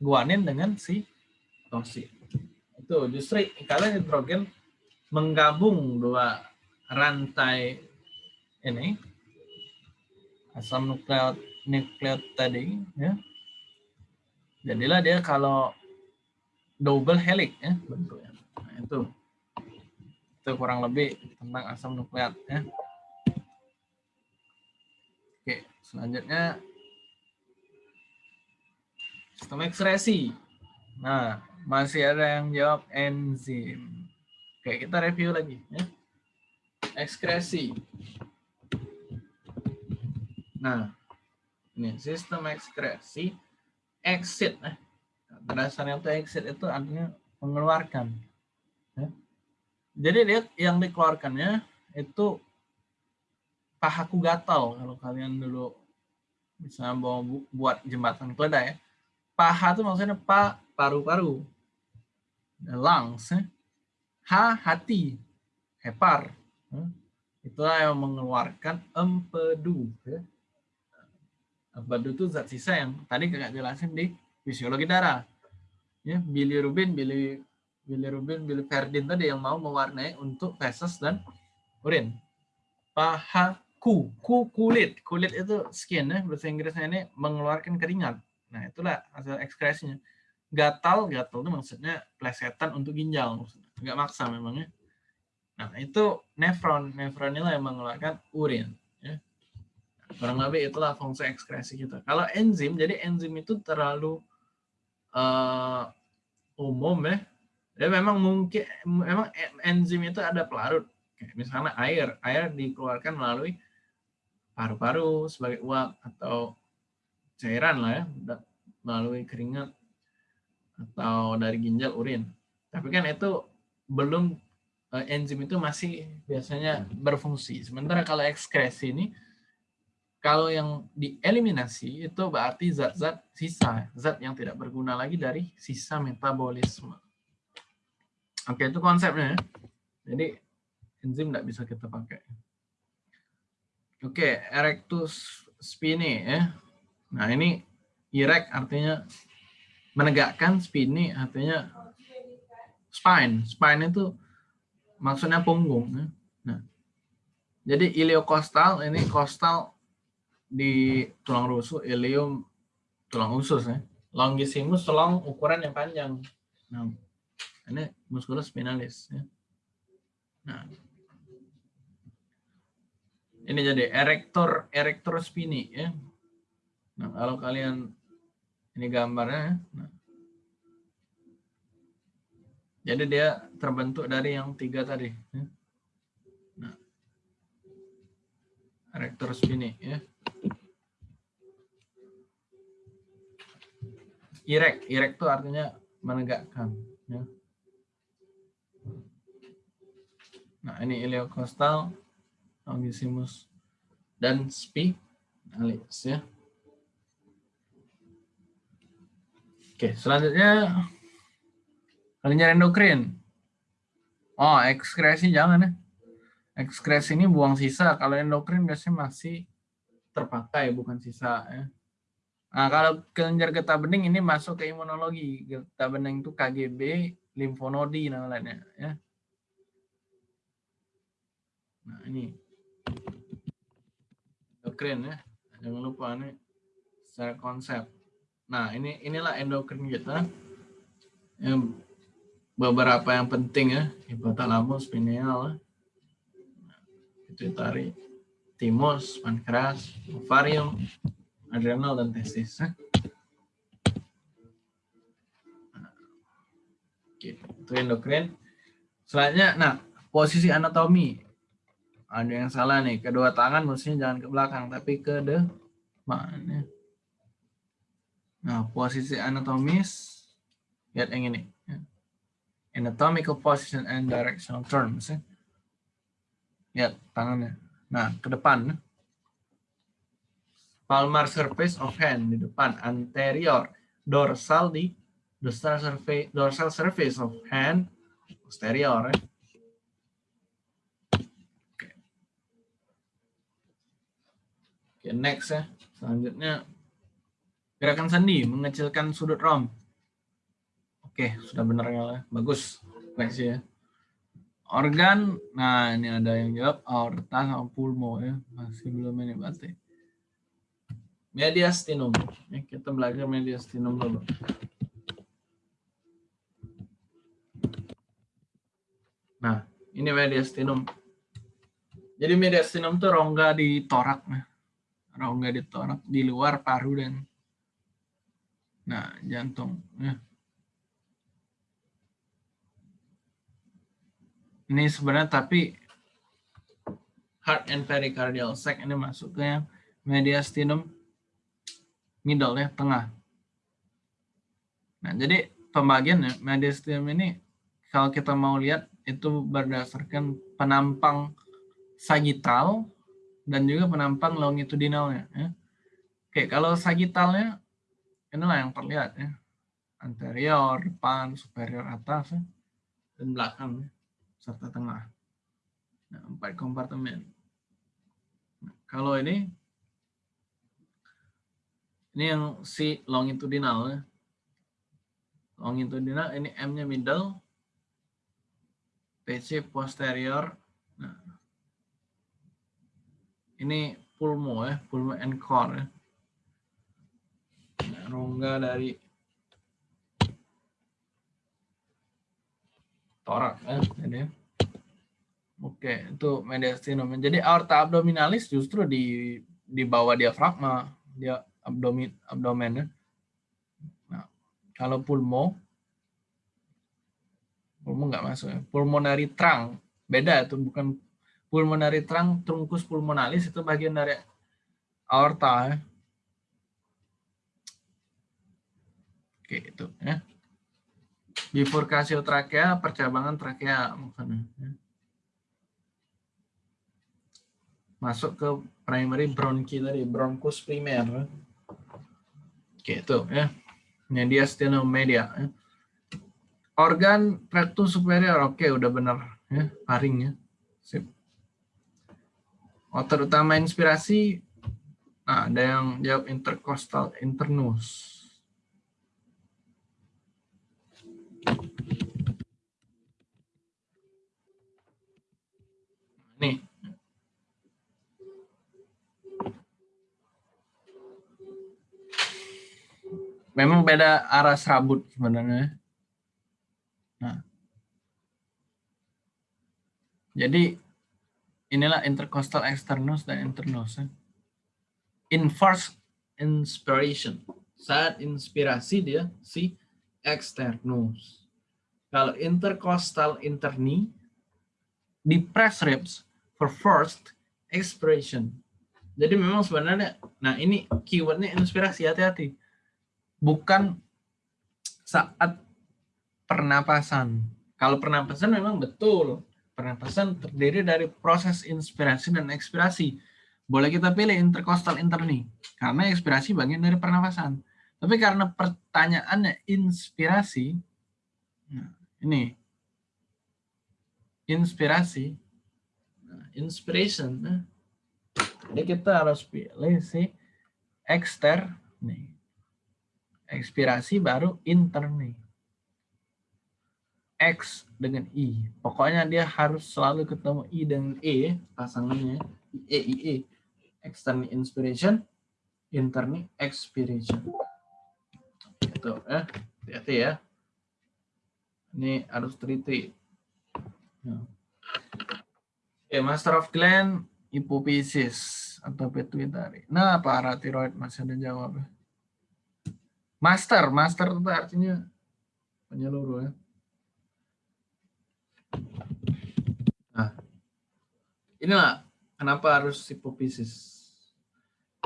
guanin dengan si tosin. Itu justru ikatan hidrogen menggabung dua rantai ini asam nukleot nukleot tadi ya jadilah dia kalau double helix ya bentuknya itu. Itu kurang lebih tentang asam nukleat ya. Oke selanjutnya. Sistem ekskresi. Nah masih ada yang jawab enzim. Oke kita review lagi ya. Ekskresi. Nah, ini sistem ekskresi. Exit. Eh, dasarnya itu exit itu artinya mengeluarkan. Jadi dia yang dikeluarkannya itu pahaku gatal kalau kalian dulu bisa mau bu- buat jembatan keledai ya. Paha itu maksudnya pa paru-paru. Lungs. ya. Ha hati. Hepar. ya. Itulah yang mengeluarkan empedu. Ya. Empedu itu zat sisa yang tadi kakak jelasin di fisiologi darah. Ya, bilirubin, bili, bilirubin, biliverdin tadi yang mau mewarnai untuk feses dan urin. Pahaku, ku kulit. Kulit itu skin ya, bahasa Inggrisnya ini mengeluarkan keringat. Nah, itulah hasil ekskresinya. Gatal, gatal itu maksudnya plesetan untuk ginjal. Maksudnya. Nggak maksa memangnya. Nah, itu nefron. Nefron inilah yang mengeluarkan urin. Ya. Kurang lebih itulah fungsi ekskresi kita. Kalau enzim, jadi enzim itu terlalu eh, umum ya. Dia memang mungkin, memang enzim itu ada pelarut. Misalnya air. Air dikeluarkan melalui paru-paru sebagai uap atau cairan lah ya. Melalui keringat atau dari ginjal urin. Tapi kan itu belum eh, enzim itu masih biasanya berfungsi. Sementara kalau ekskresi ini, kalau yang dieliminasi itu berarti zat-zat sisa, zat yang tidak berguna lagi dari sisa metabolisme. Oke, itu konsepnya. ya. Jadi enzim nggak bisa kita pakai. Oke, erectus spinae ya. Nah, ini erect artinya menegakkan, spinae artinya spine. Spine itu maksudnya punggung. Ya. Nah, jadi iliokostal ini kostal di tulang rusuk, ilium tulang usus ya. Longissimus tulang ukuran yang panjang. Nah, ini musculus spinalis ya. Nah, ini jadi erector erector spini ya. Nah, kalau kalian ini gambarnya ya. Nah. Jadi dia terbentuk dari yang tiga tadi ya. Nah. Erector spini ya. Erect, erect itu artinya menegakkan ya. Nah, ini iliokostal, longissimus, dan spinalis ya. Oke, selanjutnya kalian endokrin. Oh, ekskresi jangan ya. Ekskresi ini buang sisa. Kalau endokrin biasanya masih terpakai, bukan sisa ya. Nah, kalau kelenjar getah bening ini masuk ke imunologi. Getah bening itu KGB, limfonodi namanya ya. Nah, ini endokrin ya. Jangan lupa nih secara konsep. Nah, ini inilah endokrin kita. Yang beberapa yang penting ya, hipotalamus, pineal, nah, pituitari, timus, pankreas, ovarium, adrenal dan testis. Ya. Oke, itu endokrin. Selanjutnya, nah, posisi anatomi ada yang salah nih. Kedua tangan mestinya jangan ke belakang tapi ke depan nah posisi anatomis. Lihat yang ini. Anatomical position and directional terms ya. lihat tangannya. Nah ke depan. Palmar surface of hand di depan. Anterior. Dorsal di dorsal surface dorsal surface of hand. Posterior ya. Oke, next ya. Selanjutnya gerakan sandi mengecilkan sudut rom. Oke, sudah benar ya. Bagus. Next ya. Organ, nah ini ada yang jawab aorta sama pulmo ya. Masih belum ini berarti. Mediastinum. Ya, kita belajar mediastinum dulu. Nah, ini mediastinum. Jadi mediastinum itu rongga di torak. Nah rongga di torak di luar paru dan nah jantung ya. ini sebenarnya tapi heart and pericardial sac ini masuk ke yang mediastinum middle ya tengah nah jadi pembagian ya, mediastinum ini kalau kita mau lihat itu berdasarkan penampang sagittal dan juga penampang longitudinalnya. Ya. Oke, kalau sagitalnya inilah yang terlihat ya. Anterior, depan, superior atas, ya. dan belakang, ya. serta tengah. Nah, empat kompartemen. Nah, kalau ini, ini yang si longitudinal. Ya. Longitudinal, ini M-nya middle, PC posterior, ini pulmo ya, pulmo and core ya. Nah, rongga dari torak ya, jadi ya. Oke, itu mediastinum. Jadi aorta abdominalis justru di di bawah diafragma, dia abdomen abdomen ya. Nah, kalau pulmo pulmo nggak masuk ya. Pulmonary trunk beda itu bukan pulmonary trunk trunkus pulmonalis itu bagian dari aorta ya. Oke itu ya. Bifurkasio trakea, percabangan trakea maksudnya. Ya. Masuk ke primary bronchi tadi, bronchus primer. Ya. Oke itu ya. Media. Ya. Organ rectus superior, oke udah benar ya, paring ya Sip. Otot utama inspirasi, nah ada yang jawab intercostal internus. Nih. Memang beda arah serabut sebenarnya. Nah. Jadi inilah intercostal externus dan internus. Inverse inspiration. Saat inspirasi dia si externus. Kalau intercostal interni di press ribs for first expiration. Jadi memang sebenarnya, nah ini keywordnya inspirasi hati-hati, bukan saat pernapasan. Kalau pernapasan memang betul, pernapasan terdiri dari proses inspirasi dan ekspirasi. Boleh kita pilih intercostal interni, karena ekspirasi bagian dari pernapasan. Tapi karena pertanyaannya inspirasi, nah ini inspirasi, inspiration. Nah, jadi kita harus pilih si ekster nih. Ekspirasi baru interni. X dengan I. Pokoknya dia harus selalu ketemu I dengan E pasangannya. E, I, E. External inspiration, interni expiration. Itu ya. Hati-hati ya. Ini harus teliti. Nah. Okay, Master of Gland, hipophysis atau pituitary. Nah, paratiroid masih ada jawab. Master, master itu artinya penyeluruh ya. Nah, inilah kenapa harus hipophysis.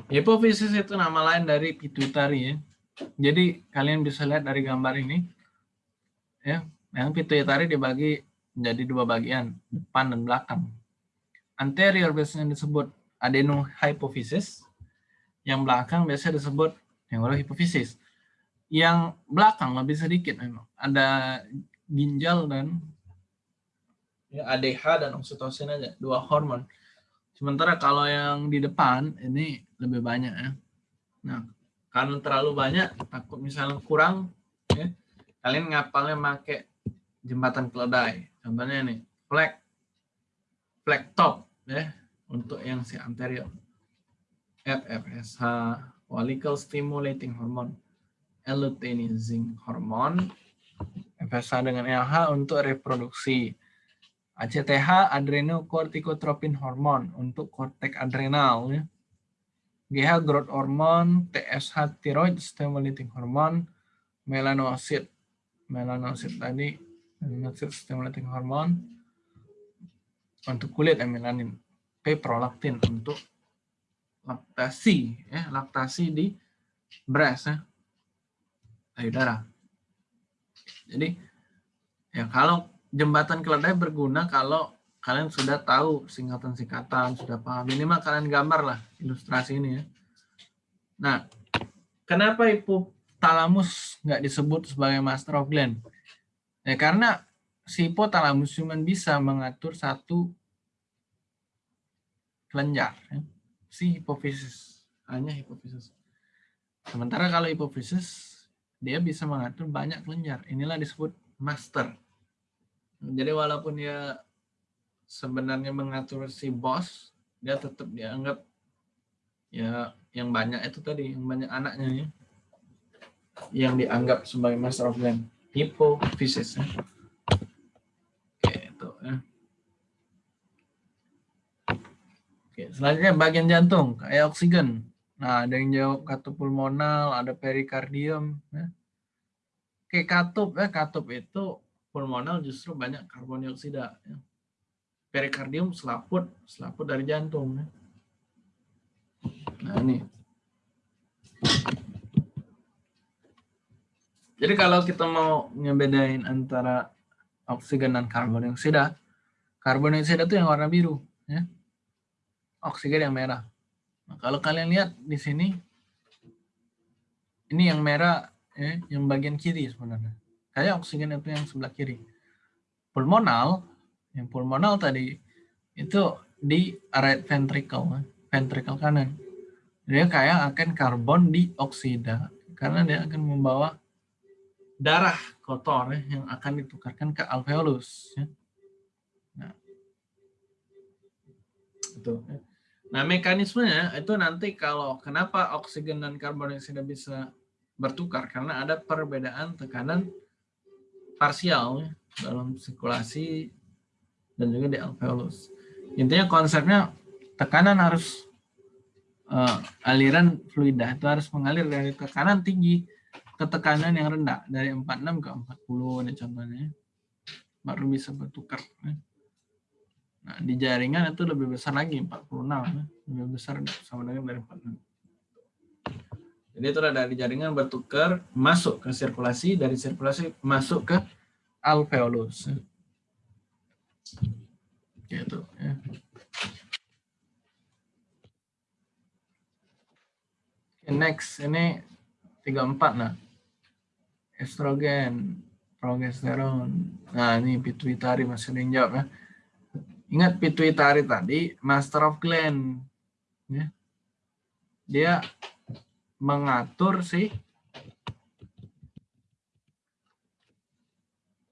Hipophysis itu nama lain dari pituitary ya. Jadi kalian bisa lihat dari gambar ini, ya, yang pituitary dibagi menjadi dua bagian, depan dan belakang anterior biasanya disebut adenohypophysis, yang belakang biasanya disebut neurohypophysis. Yang belakang lebih sedikit memang. Ada ginjal dan ya, ADH dan oksitosin aja, dua hormon. Sementara kalau yang di depan ini lebih banyak ya. Nah, karena terlalu banyak, takut misalnya kurang, ya, kalian ngapalnya pakai jembatan keledai. Contohnya ini, flag, flag top ya untuk yang si anterior FFSH follicle stimulating hormone luteinizing hormone FSH dengan LH untuk reproduksi ACTH adrenocorticotropin hormone untuk kortek adrenal ya. GH growth hormone, TSH thyroid stimulating hormone, melanosit melanosit tadi melanosit stimulating hormone untuk kulit ya melanin. P prolaktin untuk laktasi ya, laktasi di breast ya. Payudara. Jadi ya kalau jembatan keledai berguna kalau kalian sudah tahu singkatan-singkatan, sudah paham. Minimal kalian gambar lah ilustrasi ini ya. Nah, kenapa hipotalamus nggak disebut sebagai master of gland? Ya karena si hipotalamus cuma bisa mengatur satu kelenjar, ya. si hipofisis, hanya hipofisis. Sementara kalau hipofisis, dia bisa mengatur banyak kelenjar. Inilah disebut master. Jadi walaupun dia sebenarnya mengatur si bos, dia tetap dianggap ya yang banyak itu tadi, yang banyak anaknya ya. Yang dianggap sebagai master of gland. Hipofisis. Ya. Oke, selanjutnya bagian jantung, kayak oksigen. Nah, ada yang jawab katup pulmonal, ada perikardium. Ya. Oke, katup, ya, katup itu pulmonal justru banyak karbon dioksida. Ya. Perikardium selaput, selaput dari jantung. Ya. Nah, ini. Jadi kalau kita mau ngebedain antara oksigen dan karbon dioksida, karbon dioksida itu yang warna biru. Ya oksigen yang merah. Nah, kalau kalian lihat di sini, ini yang merah, ya, yang bagian kiri sebenarnya. Kayak oksigen itu yang sebelah kiri. Pulmonal, yang pulmonal tadi itu di right ventricle, ventricle kanan. Dia kaya akan karbon dioksida karena dia akan membawa darah kotor ya, yang akan ditukarkan ke alveolus. Ya. Nah, itu. Ya. Nah, mekanismenya itu nanti kalau kenapa oksigen dan karbon dioksida bisa bertukar karena ada perbedaan tekanan parsial ya, dalam sirkulasi dan juga di alveolus. Intinya konsepnya tekanan harus uh, aliran fluida itu harus mengalir dari tekanan tinggi ke tekanan yang rendah dari 46 ke 40 ini contohnya baru bisa bertukar. Nah, di jaringan itu lebih besar lagi 46 lebih besar sama dengan dari 46. Jadi itu dari jaringan bertukar masuk ke sirkulasi, dari sirkulasi masuk ke alveolus. Gitu ya. next ini 34 nah. Estrogen, progesteron. Nah, ini pituitari masih ada ya. Ingat pituitari tadi master of gland ya. Dia mengatur si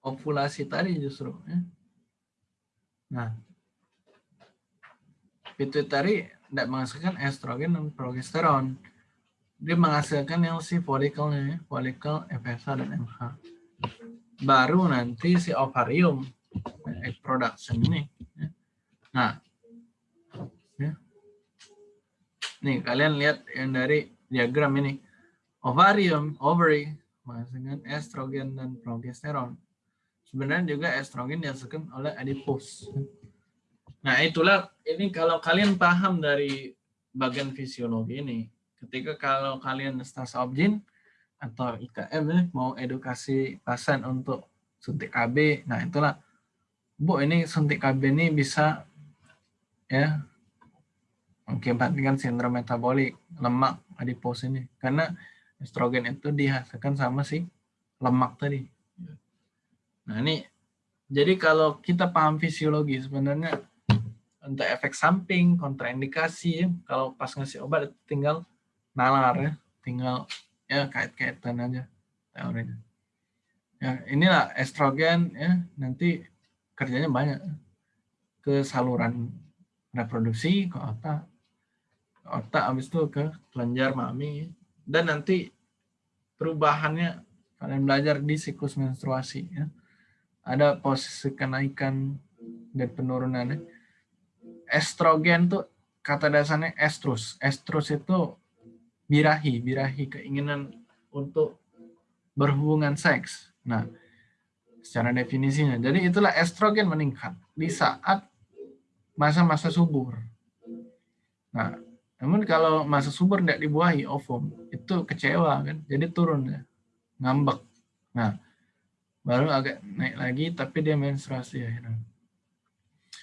ovulasi tadi justru ya. Nah, pituitari tidak menghasilkan estrogen dan progesteron dia menghasilkan yang si folikelnya, ya, folikel FSH dan MH. Baru nanti si ovarium, egg production ini. Ya. Nah, ya. nih kalian lihat yang dari diagram ini. Ovarium, ovary, menghasilkan estrogen dan progesteron. Sebenarnya juga estrogen dihasilkan oleh adipus. Nah itulah, ini kalau kalian paham dari bagian fisiologi ini, ketika kalau kalian stars objin atau IKM mau edukasi pasien untuk suntik KB, nah itulah, Bu ini suntik KB ini bisa ya mengakibatkan sindrom metabolik lemak adipos ini karena estrogen itu dihasilkan sama si lemak tadi. Nah ini jadi kalau kita paham fisiologi sebenarnya untuk efek samping, kontraindikasi, kalau pas ngasih obat tinggal nalar ya, tinggal ya kait-kaitan aja teorinya. Ya, inilah estrogen ya, nanti kerjanya banyak ke saluran reproduksi, ke otak, otak habis itu ke kelenjar mami dan nanti perubahannya kalian belajar di siklus menstruasi ya. Ada posisi kenaikan dan penurunannya. Estrogen tuh kata dasarnya estrus. Estrus itu birahi, birahi keinginan untuk berhubungan seks. Nah, secara definisinya. Jadi itulah estrogen meningkat di saat masa-masa subur. Nah, namun kalau masa subur tidak dibuahi ovum, itu kecewa kan, jadi turun ya, ngambek. Nah, baru agak naik lagi, tapi dia menstruasi akhirnya.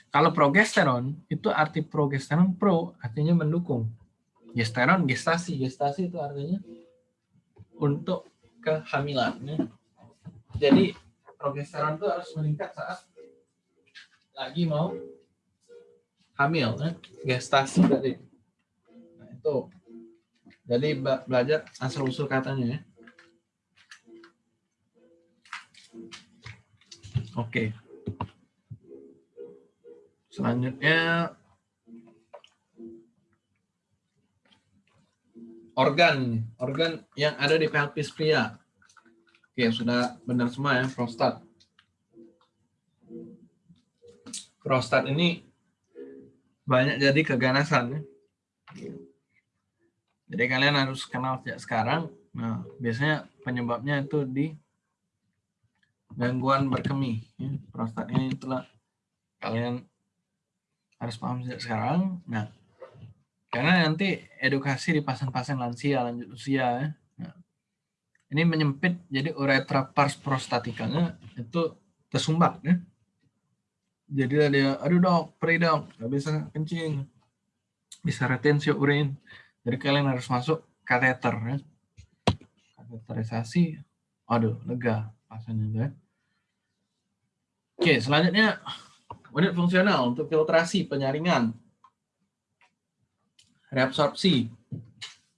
Kalau progesteron, itu arti progesteron pro, artinya mendukung gesteron gestasi gestasi itu artinya untuk kehamilan jadi progesteron itu harus meningkat saat lagi mau hamil ya. gestasi tadi itu jadi belajar asal usul katanya ya oke selanjutnya organ organ yang ada di pelvis pria. Oke, sudah benar semua ya, prostat. Prostat ini banyak jadi keganasan ya. Jadi kalian harus kenal sejak sekarang. Nah, biasanya penyebabnya itu di gangguan berkemih. Ya. Prostat ini itulah kalian harus paham sejak sekarang. Nah, karena nanti edukasi di pasien-pasien lansia, lanjut usia ya. Nah, ini menyempit jadi uretra pars prostatikanya itu tersumbat ya. Jadi dia, aduh dok, perih dok, nggak bisa kencing, bisa retensi urin. Jadi kalian harus masuk kateter ya. Kateterisasi, aduh lega pasiennya ya. Oke, selanjutnya unit fungsional untuk filtrasi, penyaringan, reabsorpsi,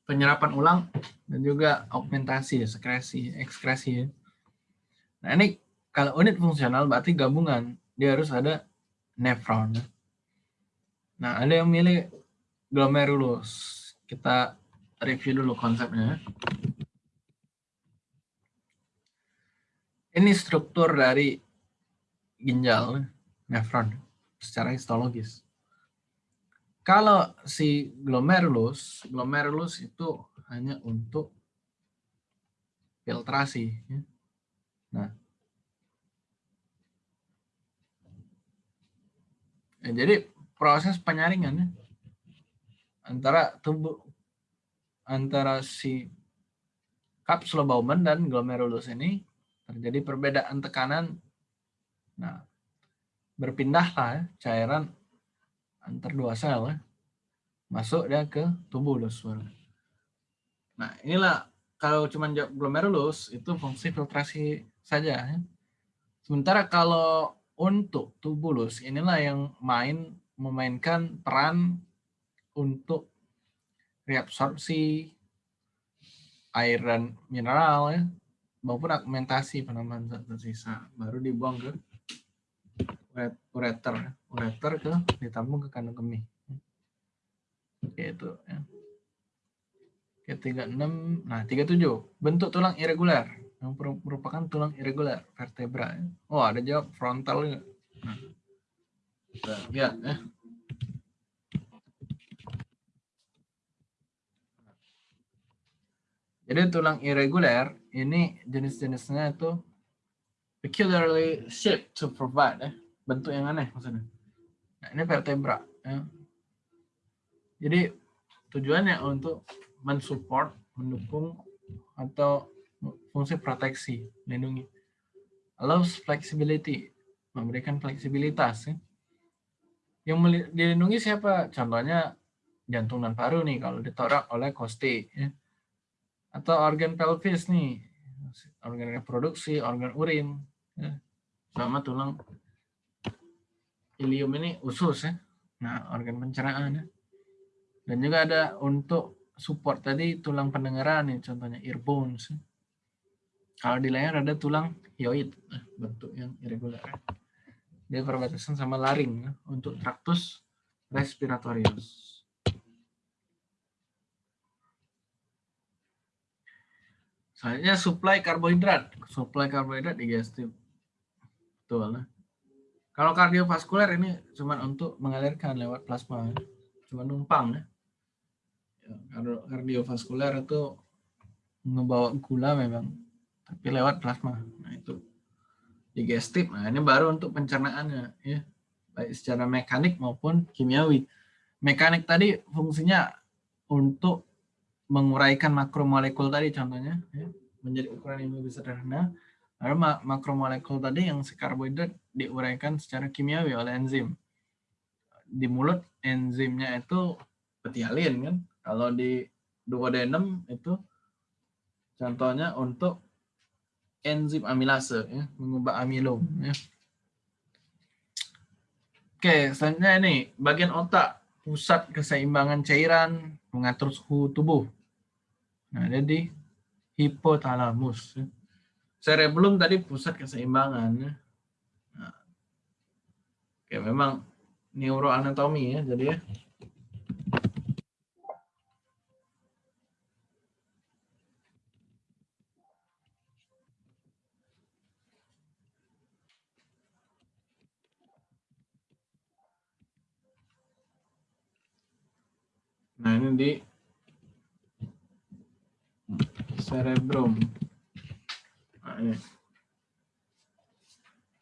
penyerapan ulang, dan juga augmentasi, sekresi, ekskresi. Nah ini kalau unit fungsional berarti gabungan, dia harus ada nefron. Nah ada yang milih glomerulus. Kita review dulu konsepnya. Ini struktur dari ginjal, nefron, secara histologis. Kalau si glomerulus, glomerulus itu hanya untuk filtrasi. Ya. Nah, ya, jadi proses penyaringan ya, antara tubuh antara si kapsul Bowman dan glomerulus ini terjadi perbedaan tekanan. Nah, berpindahlah ya, cairan antar dua sel ya, masuk dia ke tubuh suara. Nah, inilah kalau cuma glomerulus itu fungsi filtrasi saja. Ya. Sementara kalau untuk tubulus inilah yang main memainkan peran untuk reabsorpsi air dan mineral ya. Maupun augmentasi penambahan zat tersisa baru dibuang ke ureter ureter ke ditambung ke kandung kemih. Oke itu ya. Oke 36 nah 37 bentuk tulang irregular. Yang merupakan tulang irregular vertebra ya. oh ada jawab frontal juga. Nah, kita lihat ya Jadi tulang irregular ini jenis-jenisnya itu peculiarly shaped to provide ya. bentuk yang aneh maksudnya. Nah, ini vertebra ya. Jadi tujuannya untuk mensupport, mendukung atau fungsi proteksi, melindungi. Allows flexibility, memberikan fleksibilitas ya. Yang dilindungi siapa? Contohnya jantung dan paru nih kalau ditorak oleh kosti ya atau organ pelvis nih organ reproduksi organ urin ya. sama tulang ilium ini usus ya nah organ pencernaan ya. dan juga ada untuk support tadi tulang pendengaran nih contohnya ear bones ya. kalau di leher ada tulang hyoid nah, bentuk yang irregular ya. dia perbatasan sama laring ya, untuk traktus respiratorius Selanjutnya supply karbohidrat. Supply karbohidrat digestif. Betul. Nah. Kalau kardiovaskuler ini cuma untuk mengalirkan lewat plasma. Cuma numpang ya. ya kardiovaskuler itu ngebawa gula memang. Tapi lewat plasma. Nah itu digestif. Nah ini baru untuk pencernaannya. ya Baik secara mekanik maupun kimiawi. Mekanik tadi fungsinya untuk menguraikan makromolekul tadi contohnya ya, menjadi ukuran yang lebih sederhana. Lalu makromolekul tadi yang si karbohidrat diuraikan secara kimiawi oleh enzim. Di mulut enzimnya itu petialin kan. Kalau di duodenum itu contohnya untuk enzim amilase ya, mengubah amilom ya. Oke, selanjutnya ini bagian otak, pusat keseimbangan cairan, mengatur suhu tubuh. Nah, ada di hipotalamus. Cerebellum tadi pusat keseimbangan. Nah, oke, memang neuroanatomi ya, jadi ya. Nah, ini di cerebrum. Nah, ini.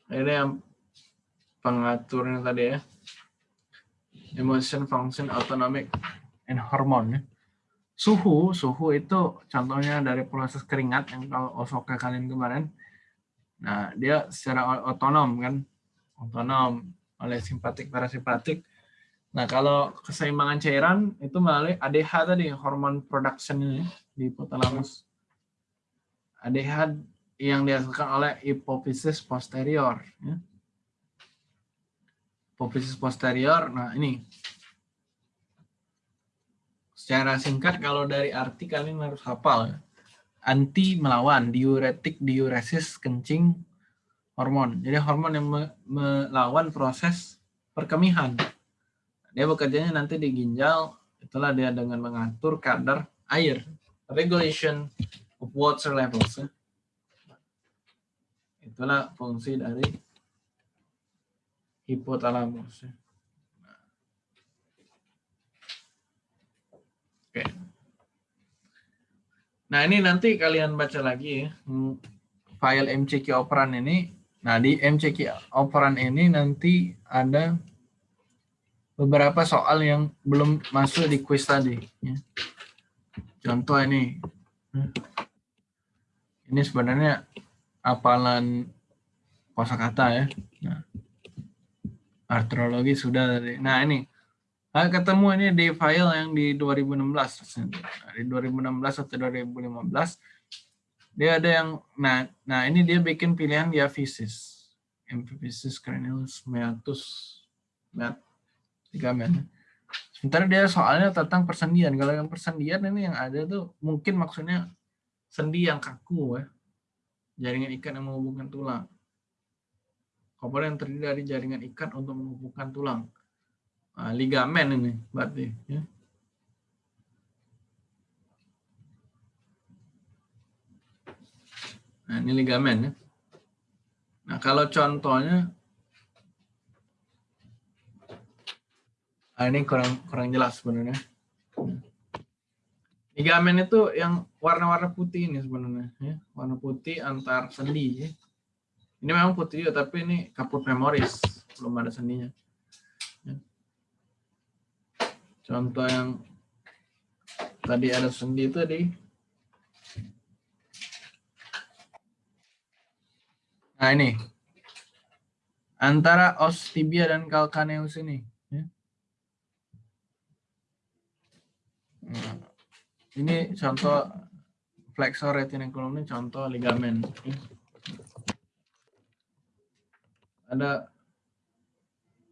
Ini yang pengaturnya tadi ya. Emotion, function, autonomic, and hormone. Ya. Suhu, suhu itu contohnya dari proses keringat yang kalau Osoka kalian kemarin. Nah, dia secara otonom kan, otonom oleh simpatik parasimpatik. Nah, kalau keseimbangan cairan itu melalui ADH tadi, hormon production ini di hipotalamus. ADH yang dihasilkan oleh hipofisis posterior. Ya. apophysis posterior. Nah, ini. Secara singkat kalau dari arti kalian harus hafal. Anti melawan, diuretik, diuresis, kencing, hormon. Jadi hormon yang me- melawan proses perkemihan. Dia bekerjanya nanti di ginjal, itulah dia dengan mengatur kadar air. Regulation of water levels. ya. Itulah fungsi dari hipotalamus. ya. Oke. Nah ini nanti kalian baca lagi ya. File MCQ operan ini. Nah di MCQ operan ini nanti ada beberapa soal yang belum masuk di quiz tadi. ya. Contoh ini. Hmm. Ini sebenarnya hafalan kosakata ya. Nah, artrologi sudah tadi. Nah ini Ah, ketemu ini di file yang di 2016. Nah, di 2016 atau 2015 dia ada yang nah nah ini dia bikin pilihan diaphysis. Empiphysis cranialis meatus meat ligamen. Sementara dia soalnya tentang persendian. Kalau yang persendian ini yang ada tuh mungkin maksudnya sendi yang kaku ya. Jaringan ikat yang menghubungkan tulang. Komponen yang terdiri dari jaringan ikat untuk menghubungkan tulang. Nah, ligamen ini berarti ya. Nah, ini ligamen ya. Nah, kalau contohnya ah, ini kurang kurang jelas sebenarnya. Ligamen itu yang warna-warna putih ini sebenarnya ya. Warna putih antar sendi ya. Ini memang putih juga tapi ini kaput memoris, belum ada sendinya. Contoh yang tadi ada sendi itu di Nah ini antara os tibia dan calcaneus ini. ya. Nah, ini contoh flexor retinaculum ini contoh ligamen. Ada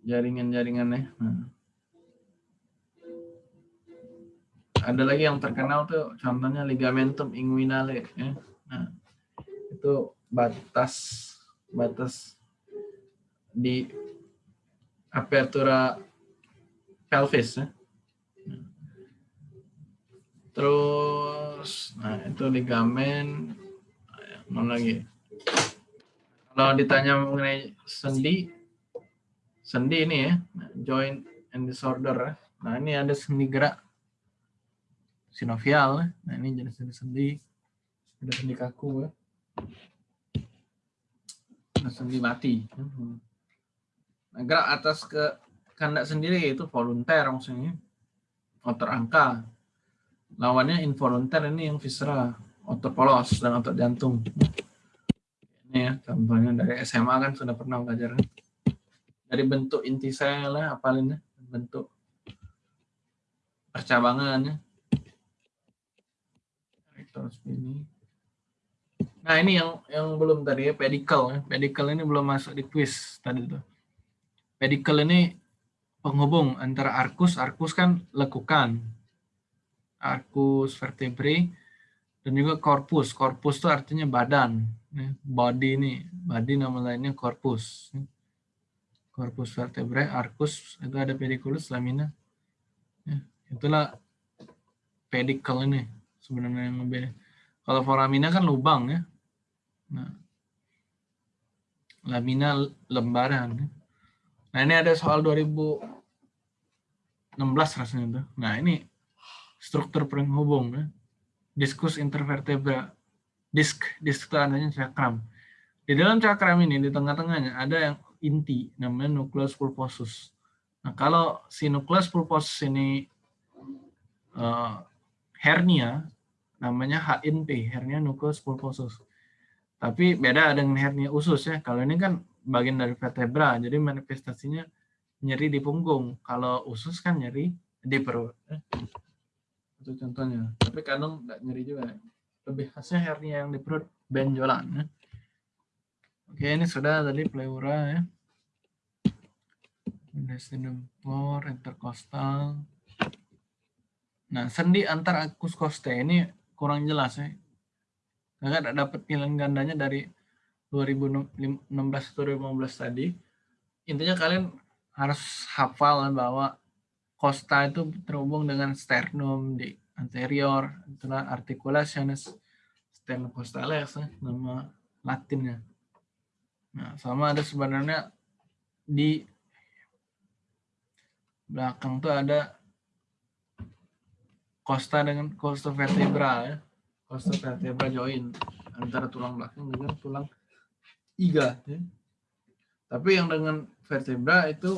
jaringan-jaringannya. Nah. ada lagi yang terkenal tuh contohnya ligamentum inguinale ya. Nah, itu batas batas di apertura pelvis ya. Terus nah itu ligamen mana lagi? Kalau ditanya mengenai sendi sendi ini ya, nah, joint and disorder. Nah, ini ada sendi gerak sinovial. Nah, ini jenis-jenis sendi. Ada sendi kaku. Ada sendi mati. Nah, gerak atas ke kandak sendiri itu volunteer maksudnya. Otot angka. Lawannya involunteer ini yang viscera, otot polos dan otot jantung. Ini ya, contohnya dari SMA kan sudah pernah belajar. kan? Dari bentuk inti sel ya, apalin ya, bentuk percabangannya. Ini. Nah ini yang yang belum tadi ya pedicle ya. Pedicle ini belum masuk di quiz tadi tuh. Pedicle ini penghubung antara arcus, arcus kan lekukan, arcus vertebrae dan juga corpus. Corpus itu artinya badan. ya. Body ini, body nama lainnya corpus. ya. Corpus vertebrae, arcus itu ada pediculus, lamina. Ya, itulah pedicle ini sebenarnya yang lebih. Kalau foramina kan lubang ya. Nah, lamina lembaran. Nah ini ada soal 2016 rasanya tuh. Nah ini struktur penghubung ya. Diskus intervertebra. Disk, disk itu artinya cakram. Di dalam cakram ini di tengah-tengahnya ada yang inti namanya nucleus pulposus. Nah kalau si nucleus pulposus ini eh, hernia namanya HNP, hernia nucleus pulposus. Tapi beda dengan hernia usus ya. Kalau ini kan bagian dari vertebra, jadi manifestasinya nyeri di punggung. Kalau usus kan nyeri di perut. Itu contohnya. Tapi kadang nggak nyeri juga. Lebih khasnya hernia yang di perut benjolan. Ya. Oke, ini sudah tadi pleura ya. mediastinum floor, intercostal. Nah, sendi antar acus costae ini kurang jelas ya. Kakak tidak dapat pilihan gandanya dari 2016 2015 tadi. Intinya kalian harus hafal bahwa costa itu terhubung dengan sternum di anterior, itulah articulationis sternocostales, nama latinnya. Nah, sama ada sebenarnya di belakang tuh ada costa dengan costa vertebra ya. Costa vertebra join antara tulang belakang dengan tulang iga ya. Tapi yang dengan vertebra itu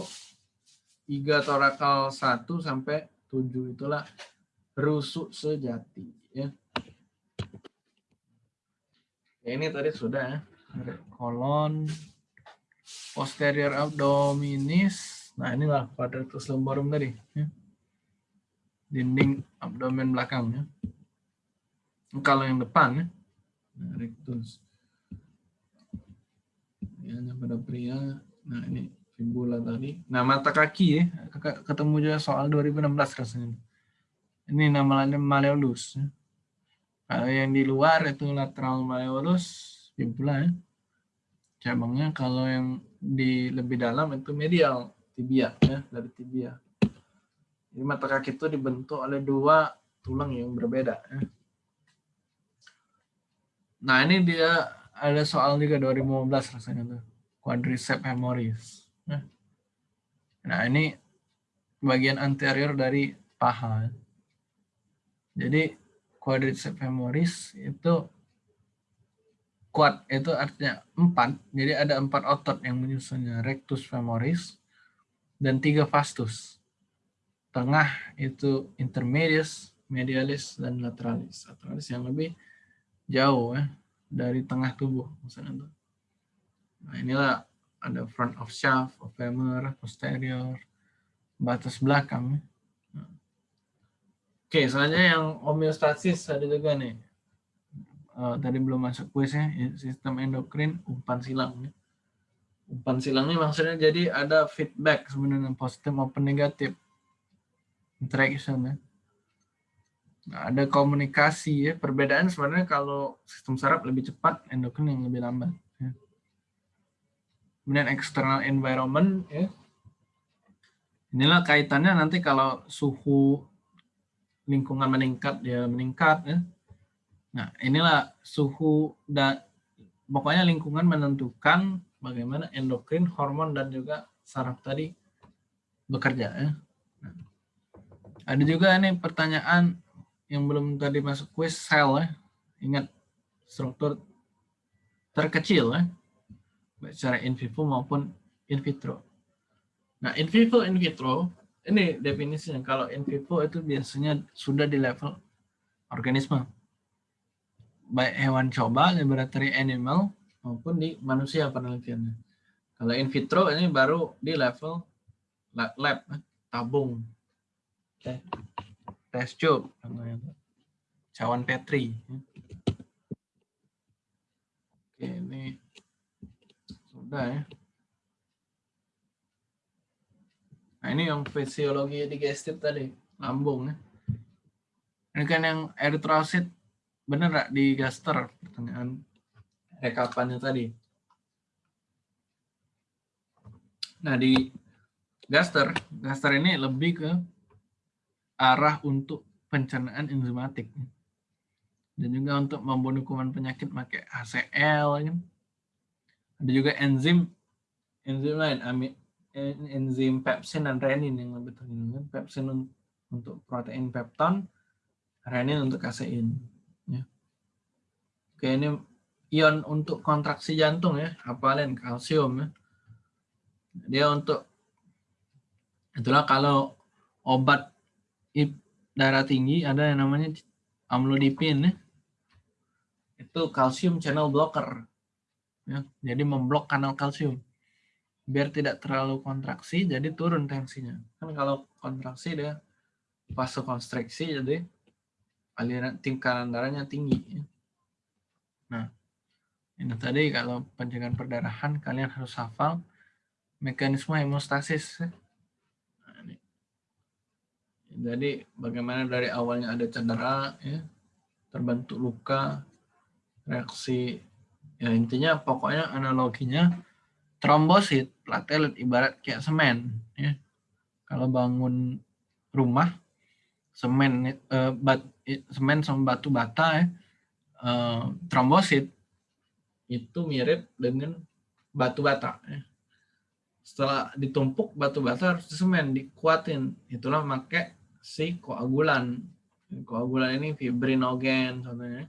iga torakal 1 sampai 7 itulah rusuk sejati ya. ya ini tadi sudah ya. Kolon posterior abdominis. Nah, inilah quadratus lumborum tadi ya dinding abdomen belakangnya. Kalau yang depan, ya, nah, rectus. Ya, pada pria, nah ini fibula tadi. Nah, mata kaki ya, ketemu juga soal 2016 rasanya. Ini namanya malleolus. Ya. Kalau yang di luar itu lateral malleolus, fibula ya. Cabangnya kalau yang di lebih dalam itu medial, tibia ya, dari tibia. Jadi mata kaki itu dibentuk oleh dua tulang yang berbeda. Ya. Nah ini dia ada soal juga 2015 rasanya tuh. Quadriceps femoris. Ya. Nah ini bagian anterior dari paha. Jadi quadriceps femoris itu quad itu artinya empat. Jadi ada empat otot yang menyusunnya. Rectus femoris dan tiga vastus tengah itu intermedius, medialis, dan lateralis. Lateralis yang lebih jauh ya dari tengah tubuh misalnya. Nah inilah ada front of shaft, of femur, posterior, batas belakang. Oke, selanjutnya yang homeostasis ada juga nih. Uh, tadi belum masuk kuisnya, sistem endokrin umpan silang. Ya. Umpan silang ini maksudnya jadi ada feedback sebenarnya positif maupun negatif interaction ya. Nah, ada komunikasi ya. Perbedaan sebenarnya kalau sistem saraf lebih cepat, endokrin yang lebih lambat. Kemudian external environment ya. Inilah kaitannya nanti kalau suhu lingkungan meningkat dia meningkat ya. Nah, inilah suhu dan pokoknya lingkungan menentukan bagaimana endokrin, hormon dan juga saraf tadi bekerja ya. Ada juga nih pertanyaan yang belum tadi masuk quiz sel ya. Ingat struktur terkecil ya. Baik secara in vivo maupun in vitro. Nah, in vivo in vitro ini definisinya kalau in vivo itu biasanya sudah di level organisme. Baik hewan coba, laboratory animal maupun di manusia penelitiannya. Kalau in vitro ini baru di level lab, lab tabung teh tes tube cawan petri oke ini sudah ya. Nah ini yang fisiologi digestif tadi lambung ya. Ini kan yang eritrosit bener gak di gaster? Pertanyaan rekapannya tadi. Nah di gaster gaster ini lebih ke arah untuk pencernaan enzimatik. Dan juga untuk membunuh kuman penyakit pakai HCl kan. Ada juga enzim enzim lain enzim pepsin dan renin yang lebih terkenal pepsin untuk protein pepton renin untuk kasein ya. oke ini ion untuk kontraksi jantung ya hafalin kalsium ya dia untuk itulah kalau obat darah tinggi ada yang namanya amlodipin ya. Itu kalsium channel blocker. Ya, jadi memblok kanal kalsium. Biar tidak terlalu kontraksi jadi turun tensinya. Kan kalau kontraksi dia vasokonstriksi jadi aliran tingkatan darahnya tinggi. Ya. Nah, ini tadi kalau pencegahan perdarahan kalian harus hafal mekanisme hemostasis. Ya. Jadi bagaimana dari awalnya ada cedera, ya, terbentuk luka, reaksi, ya intinya pokoknya analoginya trombosit, platelet ibarat kayak semen. Ya. Kalau bangun rumah, semen, eh, bat, semen sama batu bata, ya, eh, trombosit itu mirip dengan batu bata. Ya. Setelah ditumpuk batu bata harus semen, dikuatin. Itulah pakai si koagulan. Koagulan ini fibrinogen contohnya.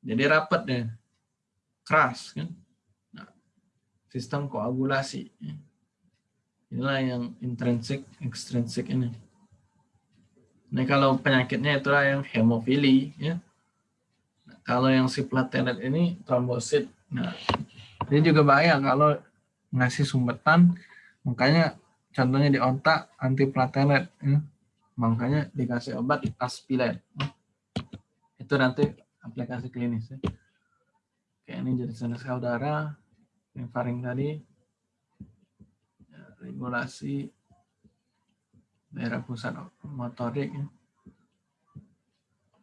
Jadi rapat deh, keras kan. Nah, sistem koagulasi. Inilah yang intrinsik, ekstrinsik ini. Nah kalau penyakitnya itulah yang hemofili ya. Nah, kalau yang si platelet ini trombosit. Nah, ini juga bahaya kalau ngasih sumbetan, makanya contohnya di otak anti platelet. Ya makanya dikasih obat aspilen itu nanti aplikasi klinis ya. Oke, ini jadi sel darah yang faring tadi ya, regulasi daerah pusat motorik ya.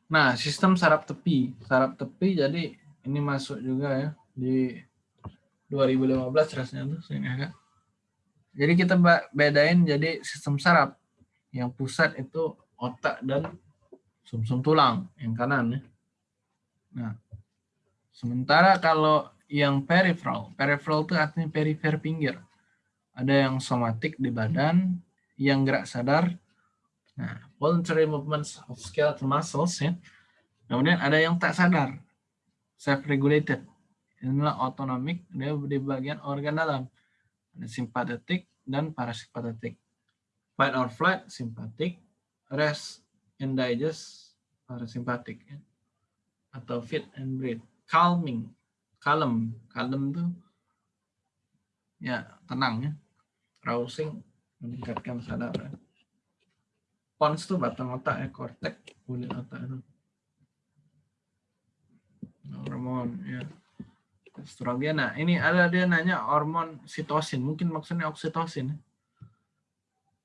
Nah, sistem saraf tepi. Saraf tepi jadi ini masuk juga ya di 2015 rasanya tuh saya Jadi kita bedain jadi sistem saraf yang pusat itu otak dan sumsum -sum tulang yang kanan ya. Nah, sementara kalau yang peripheral, peripheral itu artinya perifer pinggir. Ada yang somatik di badan, yang gerak sadar. Nah, voluntary movements of skeletal muscles ya. Kemudian ada yang tak sadar, self-regulated. Inilah autonomic, dia di bagian organ dalam. Ada simpatetik dan parasimpatetik fight or flight simpatik, rest and digest parasimpatik ya. atau fit and breathe, calming, kalem, kalem tuh ya tenang ya, rousing meningkatkan sadar. Ya. Pons tuh batang otak ya, kortek kulit otak itu. Hormon ya. Estrogen. Nah, ini ada dia nanya hormon sitosin. Mungkin maksudnya oksitosin. Ya.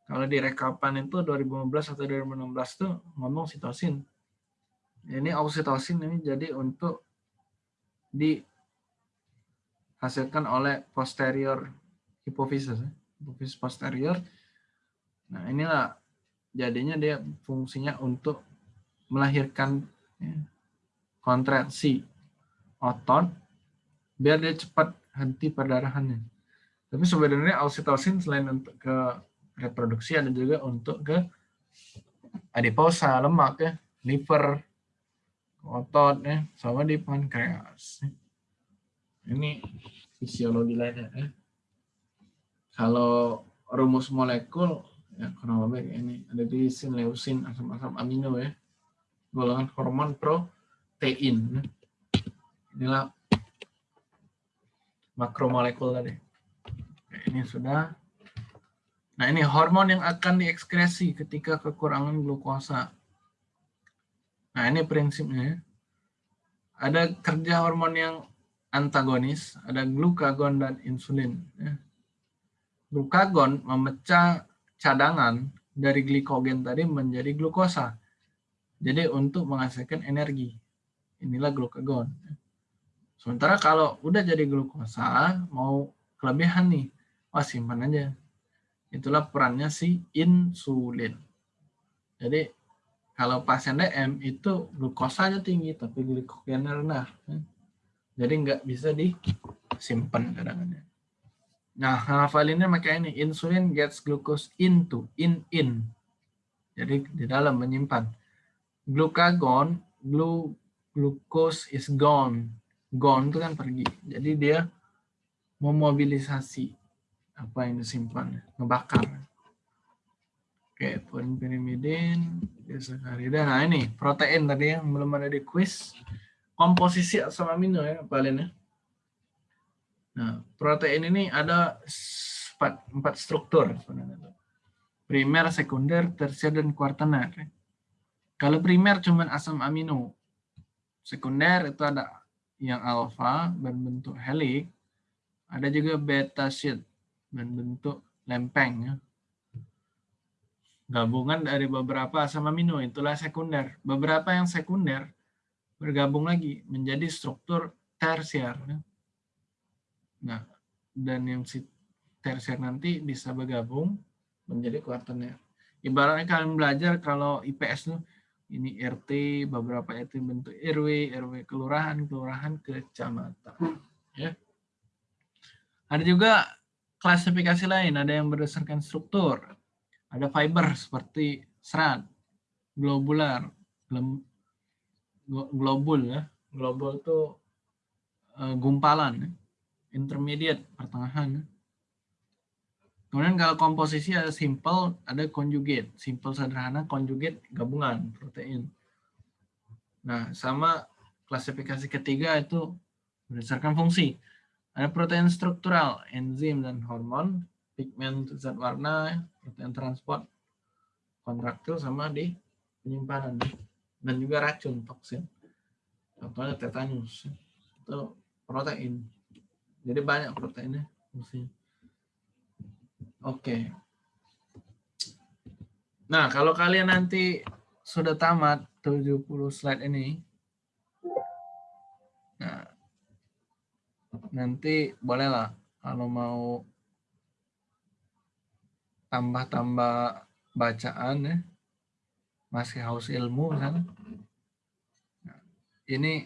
Kalau di rekapan itu 2015 atau 2016 tuh ngomong sitosin. Ini oksitosin ini jadi untuk dihasilkan oleh posterior hipofisis, ya. hipofisis posterior. Nah inilah jadinya dia fungsinya untuk melahirkan ya, kontraksi otot biar dia cepat henti perdarahannya. Tapi sebenarnya oksitosin selain untuk ke reproduksi ada juga untuk ke adiposa, lemak ya, liver, otot ya, sama di pankreas. Ini fisiologi lainnya ya. Kalau rumus molekul ya kurang lebih ini ada lisin, leusin, asam-asam amino ya. Golongan hormon protein. Ya. Inilah makromolekul tadi. ini sudah Nah, ini hormon yang akan diekskresi ketika kekurangan glukosa. Nah, ini prinsipnya. Ada kerja hormon yang antagonis, ada glukagon dan insulin. Glukagon memecah cadangan dari glikogen tadi menjadi glukosa. Jadi untuk menghasilkan energi. Inilah glukagon. Sementara kalau udah jadi glukosa, mau kelebihan nih, wah simpan aja itulah perannya si insulin. Jadi kalau pasien DM itu glukosanya tinggi tapi glikogennya rendah. Jadi nggak bisa disimpan kadang-kadang. Nah, hafalinnya makanya ini insulin gets glucose into in in. Jadi di dalam menyimpan. Glucagon, glu, glucose is gone. Gone itu kan pergi. Jadi dia memobilisasi apa yang disimpan ngebakar oke poin pirimidin disakarida nah ini protein tadi yang belum ada di quiz komposisi asam amino ya paling ya. Nah protein ini ada empat, empat struktur sebenarnya primer sekunder tersier dan kuartener. Kalau primer cuma asam amino sekunder itu ada yang alfa berbentuk helix ada juga beta sheet dan bentuk lempeng ya. Gabungan dari beberapa asam amino, itulah sekunder. Beberapa yang sekunder bergabung lagi menjadi struktur tersier. Nah, dan yang si tersier nanti bisa bergabung menjadi kuartener. Ibaratnya kalian belajar kalau IPS tuh ini RT, beberapa RT bentuk RW, RW kelurahan, kelurahan kecamatan. Ya. Ada juga klasifikasi lain, ada yang berdasarkan struktur. Ada fiber seperti serat, globular, globul ya. Globul itu uh, gumpalan, ya. intermediate, pertengahan. Ya. Kemudian kalau komposisi ada simple, ada conjugate. Simple sederhana, conjugate gabungan protein. Nah, sama klasifikasi ketiga itu berdasarkan fungsi. Ada protein struktural, enzim dan hormon, pigmen zat warna, protein transport, kontraktil sama di penyimpanan. Dan juga racun, toksin. Contohnya tetanus. Itu protein. Jadi banyak proteinnya fungsinya. Oke. Nah, kalau kalian nanti sudah tamat 70 slide ini, nah, nanti bolehlah kalau mau tambah-tambah bacaan ya, masih haus ilmu kan. Ini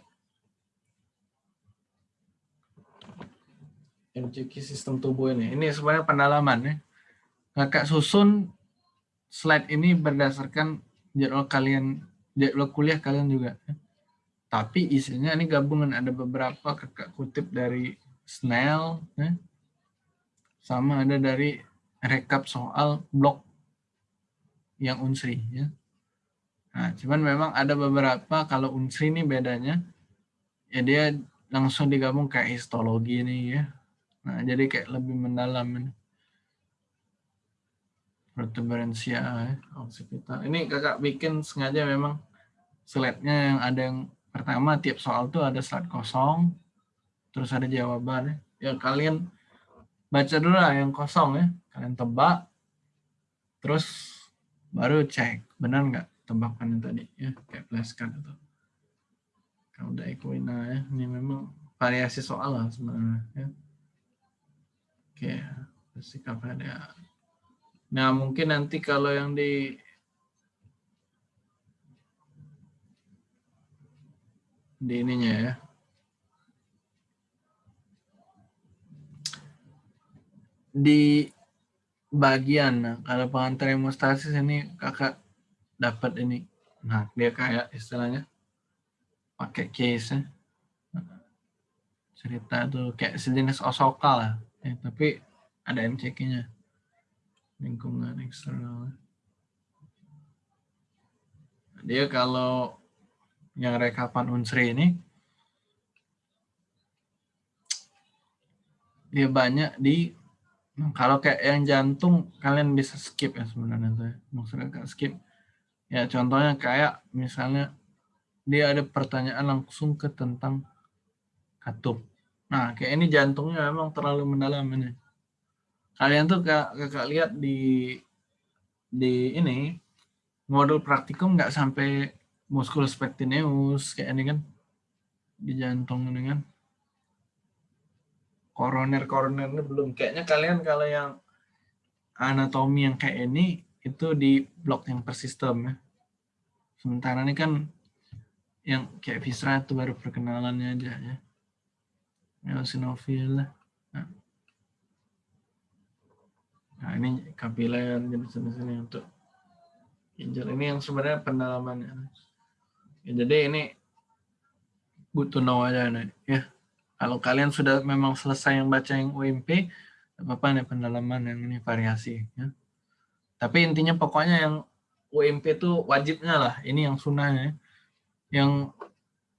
MCQ sistem tubuh ini. Ini sebenarnya pendalaman ya. Kakak susun slide ini berdasarkan jadwal kalian, jadwal kuliah kalian juga. Tapi isinya ini gabungan ada beberapa kakak kutip dari Snell, ya. sama ada dari rekap soal blog yang unsri. Ya. Nah, cuman memang ada beberapa kalau unsri ini bedanya, ya dia langsung digabung kayak histologi ini ya. Nah, jadi kayak lebih mendalam ini protuberansia ya. Ini kakak bikin sengaja memang slide-nya yang ada yang pertama tiap soal tuh ada slide kosong, terus ada jawaban ya. Ya kalian baca dulu lah yang kosong ya, kalian tebak, terus baru cek benar nggak tebakan yang tadi ya kayak flashcard itu. Kalau udah equina ya, ini memang variasi soal lah sebenarnya ya. Oke, sikap ada Nah, mungkin nanti kalau yang di di ininya ya. Di bagian, nah, kalau pengantar hemostasis ini kakak dapat ini. Nah, dia kayak istilahnya pakai case ya. Cerita tuh kayak sejenis osoka lah. Ya, tapi ada MCQ-nya lingkungan eksternal. Dia kalau yang rekapan unsri ini dia banyak di kalau kayak yang jantung kalian bisa skip ya sebenarnya tuh ya. maksudnya kayak skip. Ya contohnya kayak misalnya dia ada pertanyaan langsung ke tentang katup. Nah kayak ini jantungnya memang terlalu mendalam ini. Kalian tuh kak, kakak lihat di di ini modul praktikum nggak sampai musculus pectineus kayak ini kan di jantung ini kan koroner koroner ini belum kayaknya kalian kalau yang anatomi yang kayak ini itu di blok yang persistem ya sementara ini kan yang kayak viscera itu baru perkenalannya aja ya eosinofil nah. Nah ini kapiler jenis-jenis ini untuk ginjal ini yang sebenarnya pendalamannya. Ya, jadi ini butuh know aja nih ya. Kalau kalian sudah memang selesai yang baca yang UMP, apa-apa nih pendalaman yang ini variasi ya. Tapi intinya pokoknya yang UMP itu wajibnya lah. Ini yang sunnahnya. Yang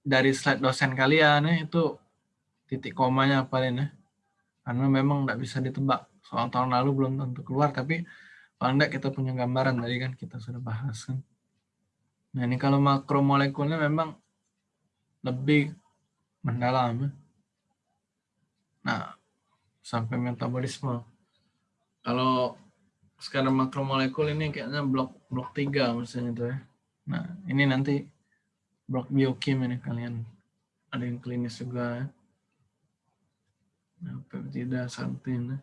dari slide dosen kalian ya, itu titik komanya apa ya. Karena memang nggak bisa ditebak soal tahun lalu belum tentu keluar, tapi paling enggak kita punya gambaran tadi kan kita sudah bahas kan. Nah ini kalau makromolekulnya memang lebih mendalam. Ya. Nah sampai metabolisme. Kalau sekarang makromolekul ini kayaknya blok blok 3 misalnya tuh ya. Nah, ini nanti blok biokim ini kalian ada yang klinis juga ya. Nah, peptida santin. ya.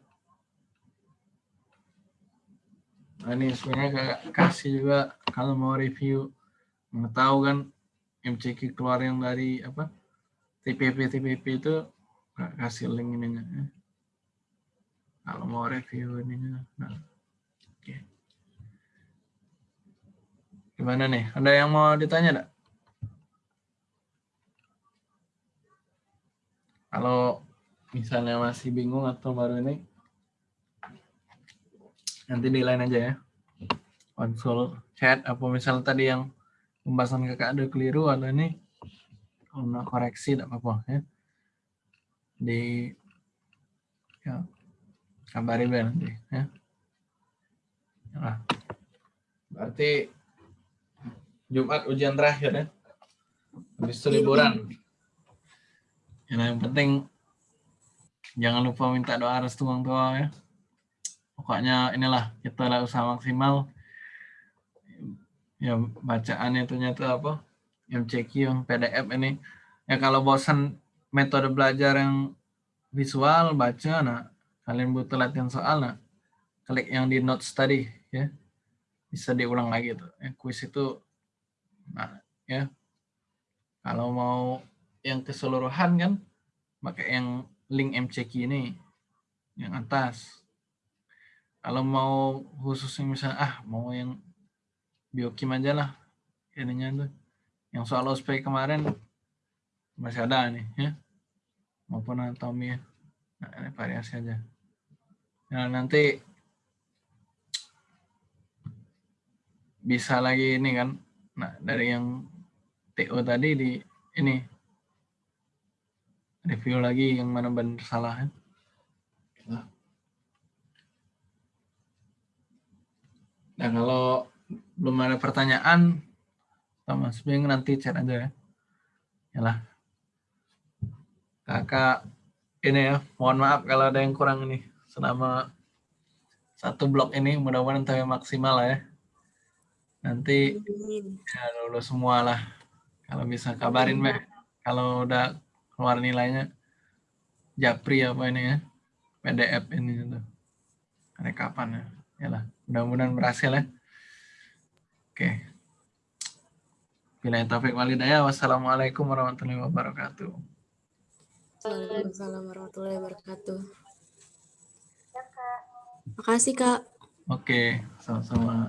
Nah, ini sebenarnya kayak kasih juga kalau mau review mengetahui kan MCQ keluar yang dari apa TPP TPP itu Kak kasih link ininya ya. Kalau mau review ininya. Nah, oke. Gimana nih? Ada yang mau ditanya enggak? Kalau misalnya masih bingung atau baru ini, nanti di line aja ya. Konsul chat apa misalnya tadi yang pembahasan kakak ada keliru ada ini mau koreksi tidak apa-apa ya. Di ya kabari nanti ya. Nah, berarti Jumat ujian terakhir ya. Habis itu liburan. Ya, nah, yang penting jangan lupa minta doa restu orang tua ya. Pokoknya inilah kita lah usaha maksimal. Ya bacaannya ternyata apa? MCQ yang PDF ini. Ya kalau bosan metode belajar yang visual baca nah kalian butuh latihan soal nah klik yang di notes tadi ya. Bisa diulang lagi tuh ya, kuis itu nah ya. Kalau mau yang keseluruhan kan pakai yang link MCQ ini yang atas. Kalau mau khusus yang misalnya ah mau yang biokim aja lah ininya tuh. Yang soal ospek kemarin masih ada nih ya maupun anatomi ya. Nah, ini variasi aja. Nah nanti bisa lagi ini kan. Nah dari yang TO tadi di ini. Review lagi yang mana benar salah kan nah. kalau belum ada pertanyaan sama Bing nanti chat aja ya. Yalah kakak ini ya mohon maaf kalau ada yang kurang ini selama satu blok ini mudah-mudahan sampai maksimal lah ya. Nanti ya lulus semua lah kalau bisa kabarin Beh kalau udah keluar nilainya. Japri apa ini ya? PDF ini tuh. Ada kapan ya? Yalah mudah-mudahan berhasil ya. Oke. Bila taufik walidaya wassalamualaikum warahmatullahi wabarakatuh Waalaikumsalam warahmatullahi wabarakatuh. Makasih Kak. Oke, sama-sama.